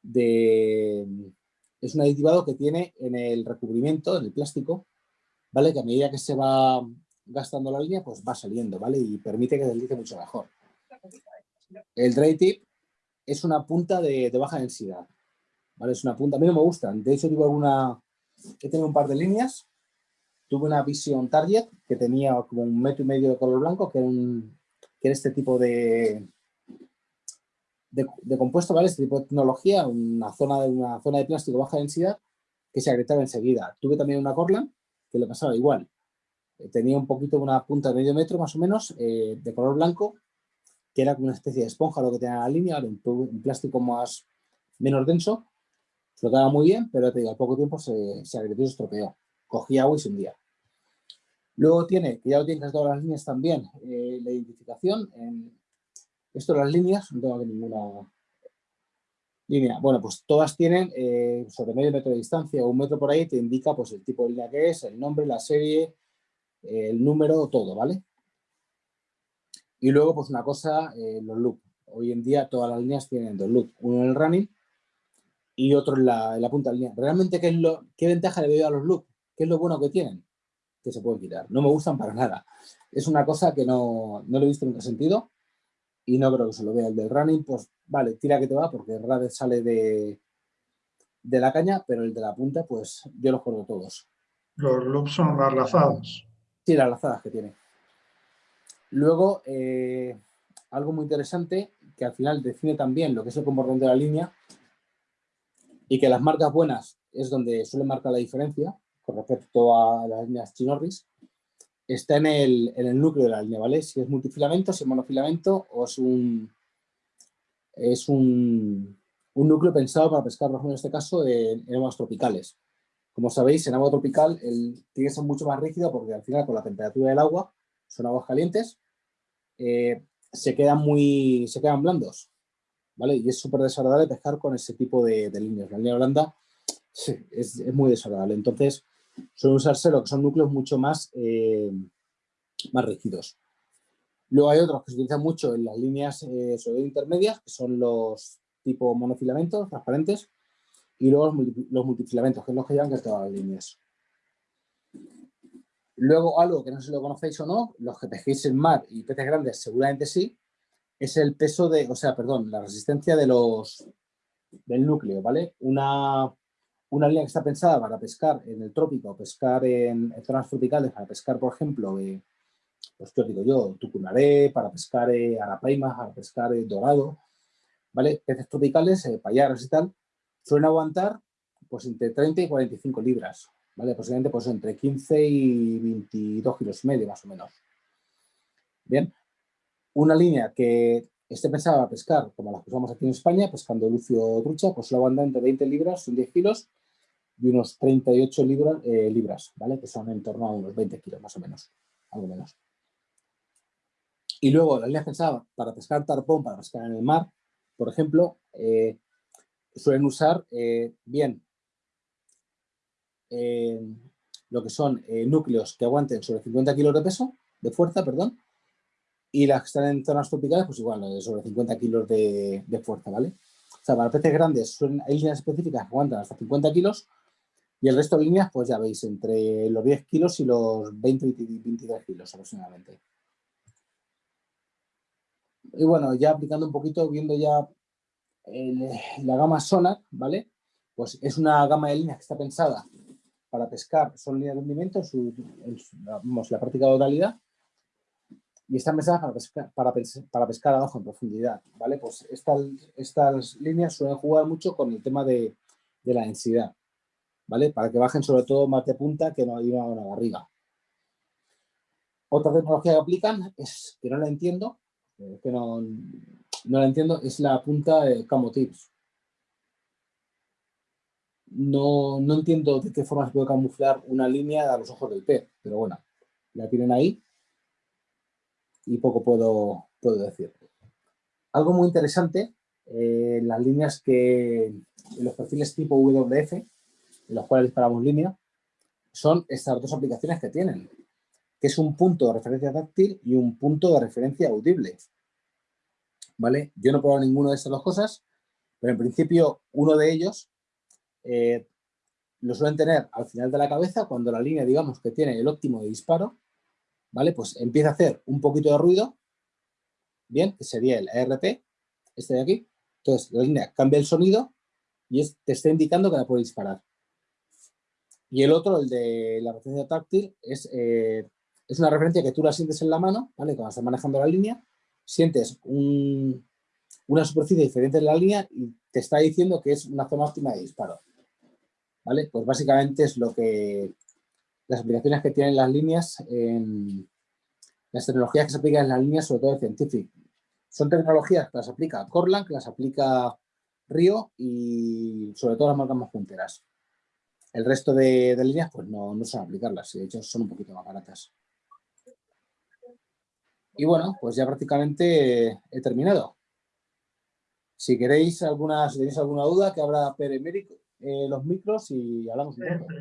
de, es un aditivado que tiene en el recubrimiento, en el plástico, ¿vale? Que a medida que se va gastando la línea, pues va saliendo, ¿vale? Y permite que deslice mucho mejor. El dry tip es una punta de, baja densidad, ¿vale? Es una punta, a mí no me gustan, de hecho tuve alguna, he tenido un par de líneas, tuve una Vision Target que tenía como un metro y medio de color blanco, que era, un, que era este tipo de, de, compuesto, ¿vale? Este tipo de tecnología, una zona de, una zona de plástico baja densidad que se agrietaba enseguida. Tuve también una Corland que le pasaba igual. Eh, tenía un poquito una punta de medio metro más o menos eh, de color blanco que era como una especie de esponja lo que tenía la línea, un, plástico más menos denso, flotaba muy bien, pero al poco tiempo se, agrietó y se estropeó. Cogía agua y se hundía. Luego tiene, que ya lo tienen todas las líneas también, eh, la identificación en, esto las líneas, no tengo aquí ninguna línea. Bueno, pues todas tienen eh, sobre medio metro de distancia o un metro por ahí, te indica pues el tipo de línea que es, el nombre, la serie, el número, todo, ¿vale? Y luego, pues una cosa, eh, los loops. Hoy en día todas las líneas tienen dos loops, uno en el running y otro en la, punta de línea. ¿Realmente qué, es lo, qué ventaja le veo a los loops? ¿Qué es lo bueno que tienen? Que se pueden quitar. No me gustan para nada. Es una cosa que no, no lo he visto nunca sentido y no creo que se lo vea. El del running, pues vale, tira que te va porque radio sale de, de la caña, pero el de la punta, pues yo los corto todos. Los loops son las lazadas. Sí, las lazadas que tiene. Luego, eh, algo muy interesante, que al final define también lo que es el comportamiento de la línea y que las marcas buenas es donde suele marcar la diferencia con respecto a las líneas chinorris, está en el, en el, núcleo de la línea, ¿vale? Si es multifilamento, si es monofilamento o es un, es un, un núcleo pensado para pescar, por ejemplo, en este caso, en, aguas tropicales. Como sabéis, en agua tropical el, tiene que ser mucho más rígido porque al final con la temperatura del agua, son aguas calientes, eh, se, quedan muy, se quedan blandos, ¿vale? Y es súper desagradable pescar con ese tipo de, de líneas. La línea blanda es, es muy desagradable. Entonces, suelen usarse lo que son núcleos mucho más, eh, más rígidos. Luego hay otros que se utilizan mucho en las líneas eh, intermedias, que son los tipo monofilamentos, transparentes, y luego los, multifilamentos, que es los que llevan que todas las líneas. Luego, algo que no sé si lo conocéis o no, los que pesquéis en mar y peces grandes seguramente sí, es el peso de, o sea, perdón, la resistencia de los, del núcleo, ¿vale? Una, una línea que está pensada para pescar en el trópico, pescar en, zonas tropicales, para pescar, por ejemplo, eh, pues yo digo yo, tucunaré, para pescar eh, para pescar eh, dorado, ¿vale? Peces tropicales, eh, y tal, suelen aguantar pues entre 30 y 45 libras, ¿vale? Posiblemente pues entre 15 y 22 kilos y medio, más o menos. Bien, una línea que esté pensada para pescar, como las que usamos aquí en España, pescando lucio trucha, pues suele aguantar entre 20 libras y 10 kilos y unos 38 libras, eh, libras, ¿vale? Que son en torno a unos 20 kilos más o menos, algo menos. Y luego las líneas pensadas para pescar tarpón, para pescar en el mar, por ejemplo, eh, suelen usar eh, bien lo que son núcleos que aguanten sobre 50 kilos de peso, de fuerza, perdón, y las que están en zonas tropicales, pues igual, sobre 50 kilos de, fuerza, ¿vale? O sea, para peces grandes hay líneas específicas que aguantan hasta 50 kilos y el resto de líneas, pues ya veis, entre los 10 kilos y los 20 y 23 kilos aproximadamente. Y bueno, ya aplicando un poquito, viendo ya la gama Sonar, ¿vale? Pues es una gama de líneas que está pensada para pescar, son líneas de hundimiento, su, la práctica totalidad, y están pensadas para pescar, para, para pescar abajo en profundidad, ¿vale? Pues estas, estas líneas suelen jugar mucho con el tema de la densidad. ¿Vale? Para que bajen sobre todo más de punta que no hay una barriga. Otra tecnología que aplican es, que no la entiendo, eh, que no, no la entiendo, es la punta de Camo Tips. No, no entiendo de qué forma se puede camuflar una línea a los ojos del pez, pero bueno, la tienen ahí y poco puedo, puedo decir. Algo muy interesante, eh, las líneas que, en los perfiles tipo WF, los cuales disparamos línea, son estas dos aplicaciones que tienen, que es un punto de referencia táctil y un punto de referencia audible. ¿Vale? Yo no he probado ninguno de estas dos cosas, pero en principio uno de ellos eh, lo suelen tener al final de la cabeza cuando la línea, digamos, que tiene el óptimo de disparo, ¿vale? Pues empieza a hacer un poquito de ruido, bien, que sería el ERP, este de aquí. Entonces, la línea cambia el sonido y te está indicando que la puede disparar. Y el otro, el de la referencia táctil, es, eh, es una referencia que tú la sientes en la mano, ¿vale? Cuando estás manejando la línea, sientes una superficie diferente en la línea y te está diciendo que es una zona óptima de disparo. ¿Vale? Pues básicamente es lo que las aplicaciones que tienen las líneas, en, las tecnologías que se aplican en las líneas, sobre todo de Scientific. Son tecnologías que las aplica Corlang, que las aplica Río y sobre todo las marcas más punteras. El resto de, líneas pues no, no son aplicarlas, de hecho son un poquito más baratas. Y bueno, pues ya prácticamente he terminado. Si queréis alguna, tenéis alguna duda, que habrá Pere eh, los micros y hablamos un poco.